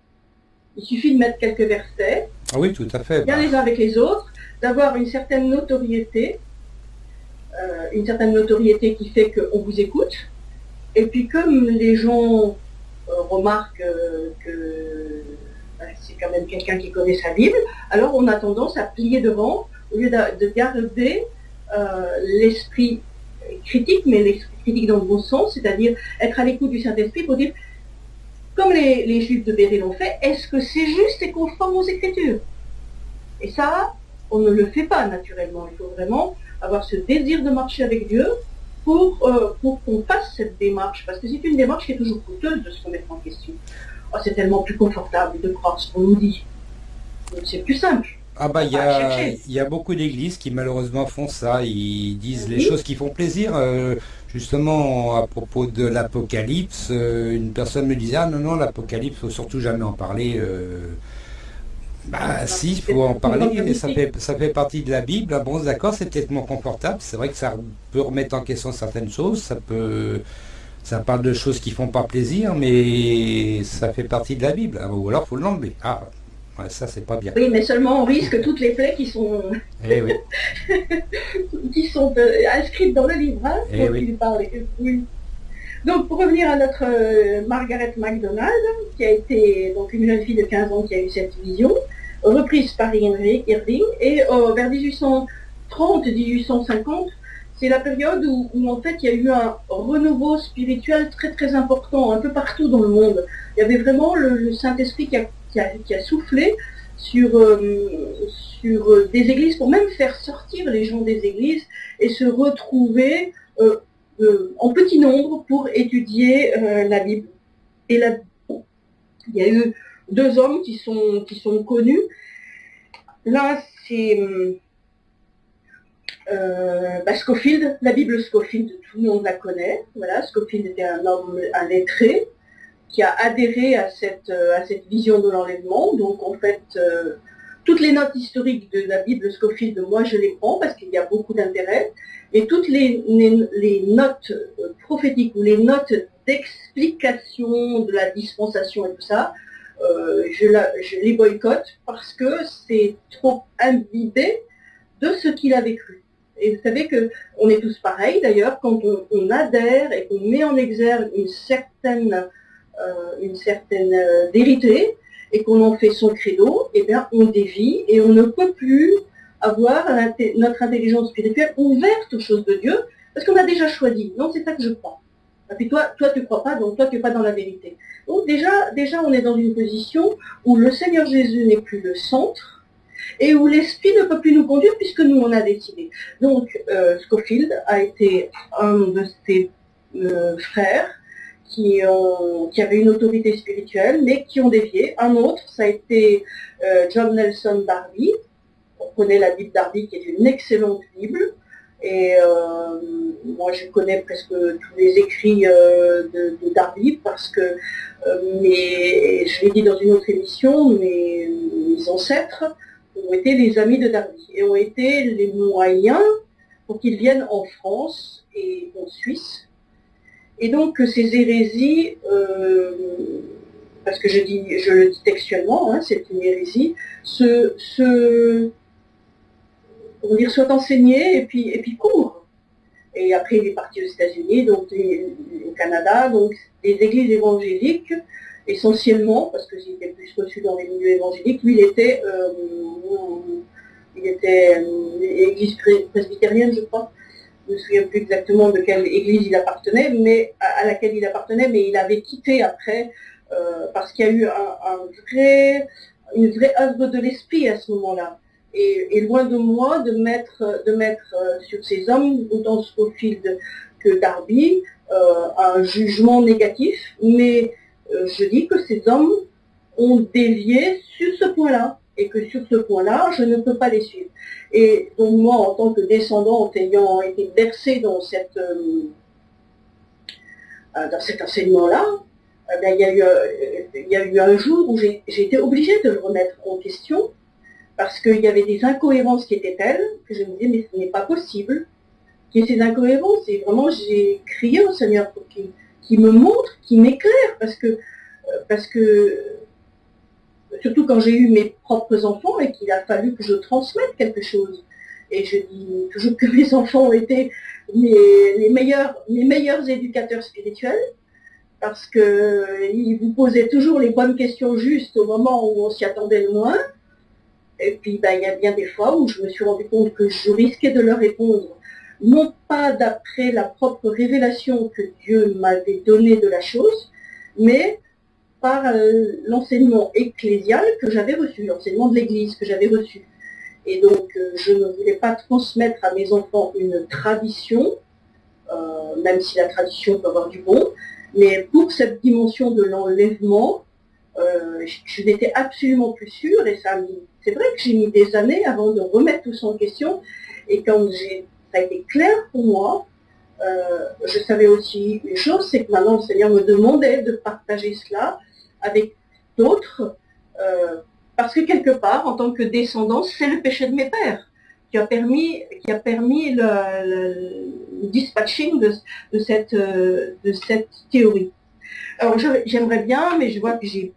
Il suffit de mettre quelques versets. Ah oui, tout à fait. Bien les uns avec les autres d'avoir une certaine notoriété, euh, une certaine notoriété qui fait qu'on vous écoute. Et puis comme les gens euh, remarquent euh, que bah, c'est quand même quelqu'un qui connaît sa Bible, alors on a tendance à plier devant au lieu de, garder l'esprit critique, mais l'esprit critique dans le bon sens, c'est-à-dire être à l'écoute du Saint-Esprit pour dire, comme les, Juifs de Béry l'ont fait, est-ce que c'est juste et conforme aux Écritures? Et ça, on ne le fait pas naturellement. Il faut vraiment avoir ce désir de marcher avec Dieu pour, euh, pour qu'on fasse cette démarche. Parce que c'est une démarche qui est toujours coûteuse de se remettre en question. Oh, c'est tellement plus confortable de croire ce qu'on nous dit. C'est plus simple. Ah bah il y, a, beaucoup d'églises qui malheureusement font ça, ils disent les choses qui font plaisir. Euh, justement à propos de l'Apocalypse, euh, une personne me disait ah non non l'Apocalypse faut surtout jamais en parler. Bah si, il faut en parler, ça fait, ça fait partie de la Bible. Ah bon, d'accord, c'est peut-être moins confortable. C'est vrai que ça peut remettre en question certaines choses, ça peut... Ça parle de choses qui font pas plaisir, mais ça fait partie de la Bible. Ah, ou alors, faut l'enlever. Ah, ça, c'est pas bien. Oui, mais seulement on risque toutes les plaies qui sont, eh qui sont euh, inscrites dans le livre. Hein, eh oui. oui. Donc, pour revenir à notre euh, Margaret MacDonald, qui a été donc une jeune fille de 15 ans qui a eu cette vision, reprise par Irving, et euh, vers 1830-1850, c'est la période où, en fait il y a eu un renouveau spirituel très très important un peu partout dans le monde. Il y avait vraiment le, Saint-Esprit qui a, soufflé sur, euh, sur des églises pour même faire sortir les gens des églises et se retrouver euh, en petit nombre pour étudier la Bible. Et il y a eu deux hommes qui sont, qui sont connus. L'un, c'est euh, bah, Scofield, la Bible Scofield, tout le monde la connaît. Voilà, Scofield était un homme, un lettré, qui a adhéré à cette, euh, à cette vision de l'enlèvement. Donc en fait, euh, toutes les notes historiques de la Bible Scofield, moi je les prends parce qu'il y a beaucoup d'intérêt. Et toutes les, les, notes euh, prophétiques ou les notes d'explication de la dispensation et tout ça, euh, je, les boycotte parce que c'est trop imbibé de ce qu'il avait cru. Et vous savez qu'on est tous pareils d'ailleurs, quand on, adhère et qu'on met en exergue une certaine, euh, une euh, vérité et qu'on en fait son credo, eh bien on dévie et on ne peut plus avoir notre intelligence spirituelle ouverte aux choses de Dieu parce qu'on a déjà choisi. Non, c'est ça que je crois. Et puis toi, toi tu ne crois pas, donc toi tu n'es pas dans la vérité. Donc déjà, on est dans une position où le Seigneur Jésus n'est plus le centre et où l'Esprit ne peut plus nous conduire puisque nous on a décidé. Donc euh, Scofield a été un de ses euh, frères qui, ont, qui avait une autorité spirituelle mais qui ont dévié. Un autre, ça a été euh, John Nelson Darby. On connaît la Bible Darby qui est une excellente Bible. Et euh, moi, je connais presque tous les écrits euh, de, Darby parce que, euh, je l'ai dit dans une autre émission, mes, ancêtres ont été les amis de Darby et ont été les moyens pour qu'ils viennent en France et en Suisse. Et donc, ces hérésies, parce que je, dis, je le dis textuellement, hein, c'est une hérésie, se, se on dire, soit enseigné et puis, et puis court. Et après, il est parti aux États-Unis, donc au Canada, donc des églises évangéliques, essentiellement, parce que j'étais plus reçu dans les milieux évangéliques, lui, il était, euh, il était euh, église presbytérienne, je crois. Je ne me souviens plus exactement de quelle église il appartenait, mais à, laquelle il appartenait, mais il avait quitté après, euh, parce qu'il y a eu un, vrai, une vraie œuvre de l'esprit à ce moment-là. Et, loin de moi de mettre, de mettre sur ces hommes, autant Scofield que Darby, un jugement négatif, mais euh, je dis que ces hommes ont dévié sur ce point-là. Et que sur ce point-là, je ne peux pas les suivre. Et donc moi, en tant que descendante ayant été bercé dans, cette, euh, euh, dans cet enseignement-là, ben, il, y a eu, il, y a eu, un jour où j'ai été obligée de le remettre en question parce qu'il y avait des incohérences qui étaient telles que je me disais, mais ce n'est pas possible qu'il y ait ces incohérences. Et vraiment, j'ai crié au Seigneur pour qu'il qui me montre, qui m'éclaire, parce que, euh, parce que, surtout quand j'ai eu mes propres enfants et qu'il a fallu que je transmette quelque chose. Et je dis toujours que mes enfants ont été les, meilleurs, les meilleurs éducateurs spirituels, parce qu'ils vous posaient toujours les bonnes questions justes au moment où on s'y attendait le moins. Et puis, ben, il y a bien des fois où je me suis rendu compte que je risquais de leur répondre non pas d'après la propre révélation que Dieu m'avait donnée de la chose, mais par euh, l'enseignement ecclésial que j'avais reçu, l'enseignement de l'Église que j'avais reçu. Et donc, euh, je ne voulais pas transmettre à mes enfants une tradition, euh, même si la tradition peut avoir du bon, mais pour cette dimension de l'enlèvement, je, n'étais absolument plus sûre, et ça, c'est vrai que j'ai mis des années avant de remettre tout ça en question, et quand ça a été clair pour moi. Euh, je savais aussi une chose, c'est que maintenant le Seigneur me demandait de partager cela avec d'autres, euh, parce que quelque part, en tant que descendant, c'est le péché de mes pères qui a permis, qui a permis le, dispatching de, cette, euh, de cette théorie. Alors j'aimerais bien, mais je vois que j'ai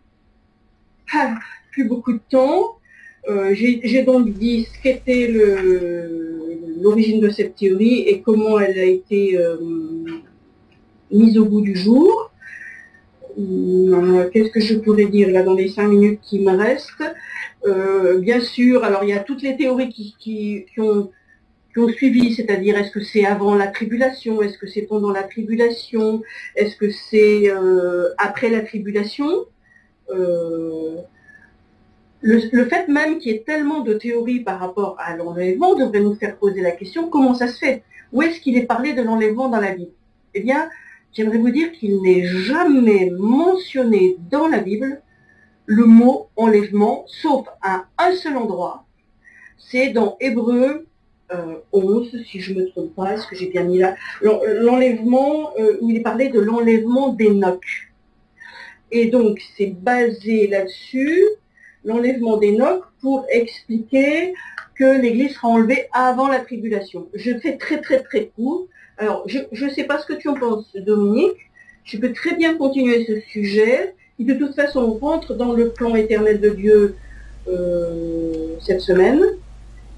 plus beaucoup de temps. J'ai donc dit ce qu'était l'origine de cette théorie et comment elle a été euh, mise au bout du jour. Euh, qu'est-ce que je pourrais dire là dans les cinq minutes qui me restent? Euh, Bien sûr, alors il y a toutes les théories qui, ont, suivi, c'est-à-dire est-ce que c'est avant la tribulation, est-ce que c'est pendant la tribulation, est-ce que c'est après la tribulation? Le, fait même qu'il y ait tellement de théories par rapport à l'enlèvement devrait nous faire poser la question comment ça se fait? Où est-ce qu'il est parlé de l'enlèvement dans la Bible? Eh bien, j'aimerais vous dire qu'il n'est jamais mentionné dans la Bible le mot enlèvement, sauf à un seul endroit. C'est dans Hébreu 11, euh, si je ne me trompe pas, est-ce que j'ai bien mis là? L'enlèvement, euh, où il est parlé de l'enlèvement d'Enoch. Et donc, c'est basé là-dessus l'enlèvement d'Enoch pour expliquer que l'Église sera enlevée avant la tribulation. Je fais très très très court. Alors, je ne sais pas ce que tu en penses, Dominique. Je peux très bien continuer ce sujet, de toute façon rentre dans le plan éternel de Dieu euh, cette semaine,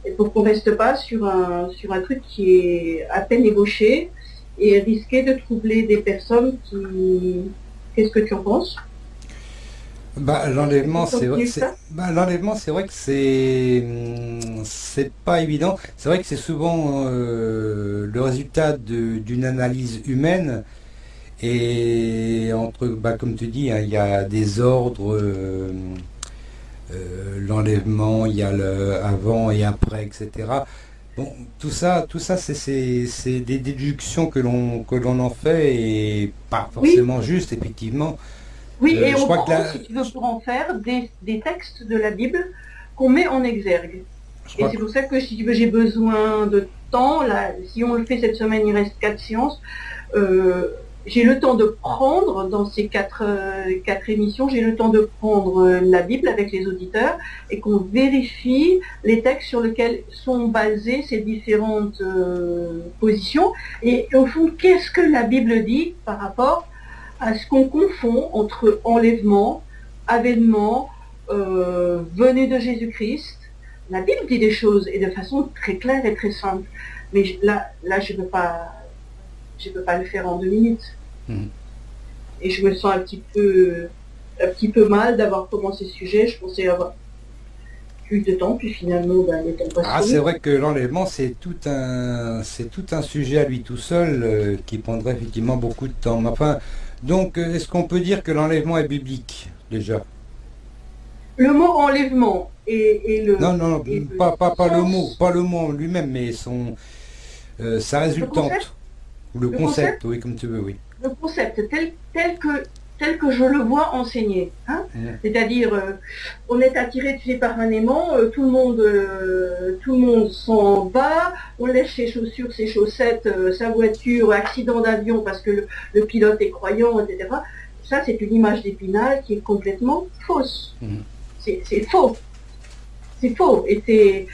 et pour qu'on ne reste pas sur un, sur un truc qui est à peine ébauché et risqué de troubler des personnes qui... Qu'est-ce que tu en penses? Bah, l'enlèvement, c'est vrai. Bah, l'enlèvement, c'est vrai que c'est c'est pas évident. C'est vrai que c'est souvent euh, le résultat d'une analyse humaine. Et entre, bah, comme tu dis, hein, il y a des ordres, euh, euh, l'enlèvement, il y a le avant et après, etc. Bon, tout ça, tout ça, c'est des déductions que l'on que l'on en fait et pas forcément juste, effectivement. Oui, euh, et on prend, si tu veux, pour en faire des, textes de la Bible qu'on met en exergue. et c'est pour ça que si tu veux, j'ai besoin de temps. Là, si on le fait cette semaine, il reste quatre séances. Euh, j'ai le temps de prendre dans ces quatre, euh, quatre émissions, j'ai le temps de prendre la Bible avec les auditeurs et qu'on vérifie les textes sur lesquels sont basées ces différentes positions. Et au fond, qu'est-ce que la Bible dit par rapport à ce qu'on confond entre enlèvement, avènement venu de Jésus-Christ. La Bible dit des choses et de façon très claire et très simple. Mais là, là je ne peux, pas, je peux pas le faire en deux minutes. Mhm. Et je me sens un petit peu, un petit peu mal d'avoir commencé ce sujet. Je pensais avoir plus de temps, puis finalement, ben, le temps Ah, c'est vrai que l'enlèvement, c'est tout un, c'est tout un sujet à lui tout seul euh, qui prendrait effectivement beaucoup de temps. Enfin, donc, euh, est-ce qu'on peut dire que l'enlèvement est biblique déjà? Le mot enlèvement et, le. Non, non, pas, pas, le mot, pas le mot lui-même, mais son, euh, sa résultante. ou le, concept, oui, comme tu veux, oui. Le concept tel, tel que tel que je le vois enseigner. Hein. C'est-à-dire, euh, on est attiré tu sais, par un aimant, euh, tout le monde, tout le monde s'en va, on laisse ses chaussures, ses chaussettes, sa voiture, accident d'avion parce que le, pilote est croyant, etc. Ça, c'est une image d'épinal qui est complètement fausse. C'est faux. C'est faux. Et c'est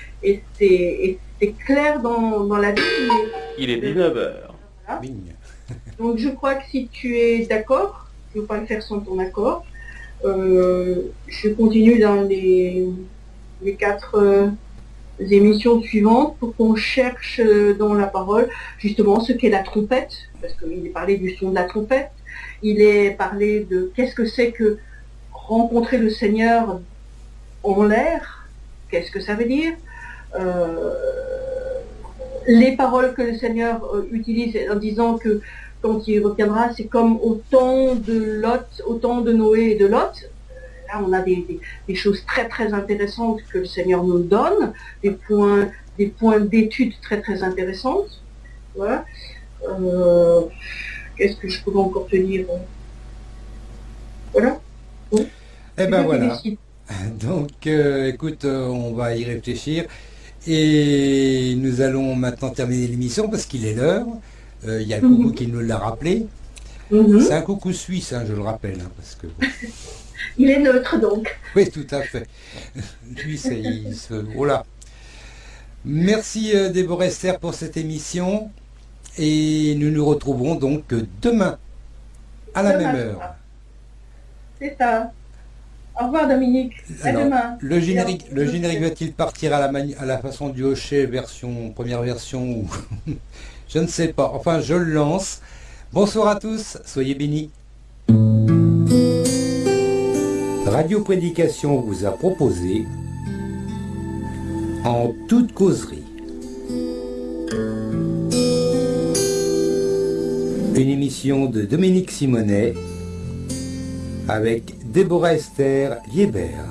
c'est clair dans, la vie. Il est 19h. Donc je crois que si tu es d'accord, ne veux pas le faire sans ton accord, euh, je continue dans les, les quatre euh, émissions suivantes pour qu'on cherche euh, dans la parole justement ce qu'est la trompette, parce qu'il est parlé du son de la trompette, il est parlé de qu'est-ce que c'est que rencontrer le Seigneur en l'air, qu'est-ce que ça veut dire? Les paroles que le Seigneur utilise en disant que quand il reviendra, c'est comme au temps de Lot, au temps de Noé et de Lot. Là, on a des, choses très très intéressantes que le Seigneur nous donne, des points, des points d'étude très très intéressantes. Voilà. Euh, qu'est-ce que je pourrais encore te dire Voilà. Eh ben voilà. Donc, euh, écoute, on va y réfléchir. Et nous allons maintenant terminer l'émission parce qu'il est l'heure. Euh, il y a le coucou qui nous l'a rappelé. Mhm. C'est un coucou suisse, hein, je le rappelle. Hein, parce que, il est neutre donc. Oui, tout à fait. Lui, c'est... Il se... Voilà. Merci euh, Déborah Esther pour cette émission. Et nous nous retrouverons donc demain à la même heure. C'est ça. Au revoir Dominique. À demain. Le générique, le générique va-t-il partir à la, à la façon du Hocher version première version ou je ne sais pas. Enfin, je le lance. Bonsoir à tous, soyez bénis. Radio Prédication vous a proposé en toute causerie une émission de Dominique Simonet avec Déborah Esther Liebert.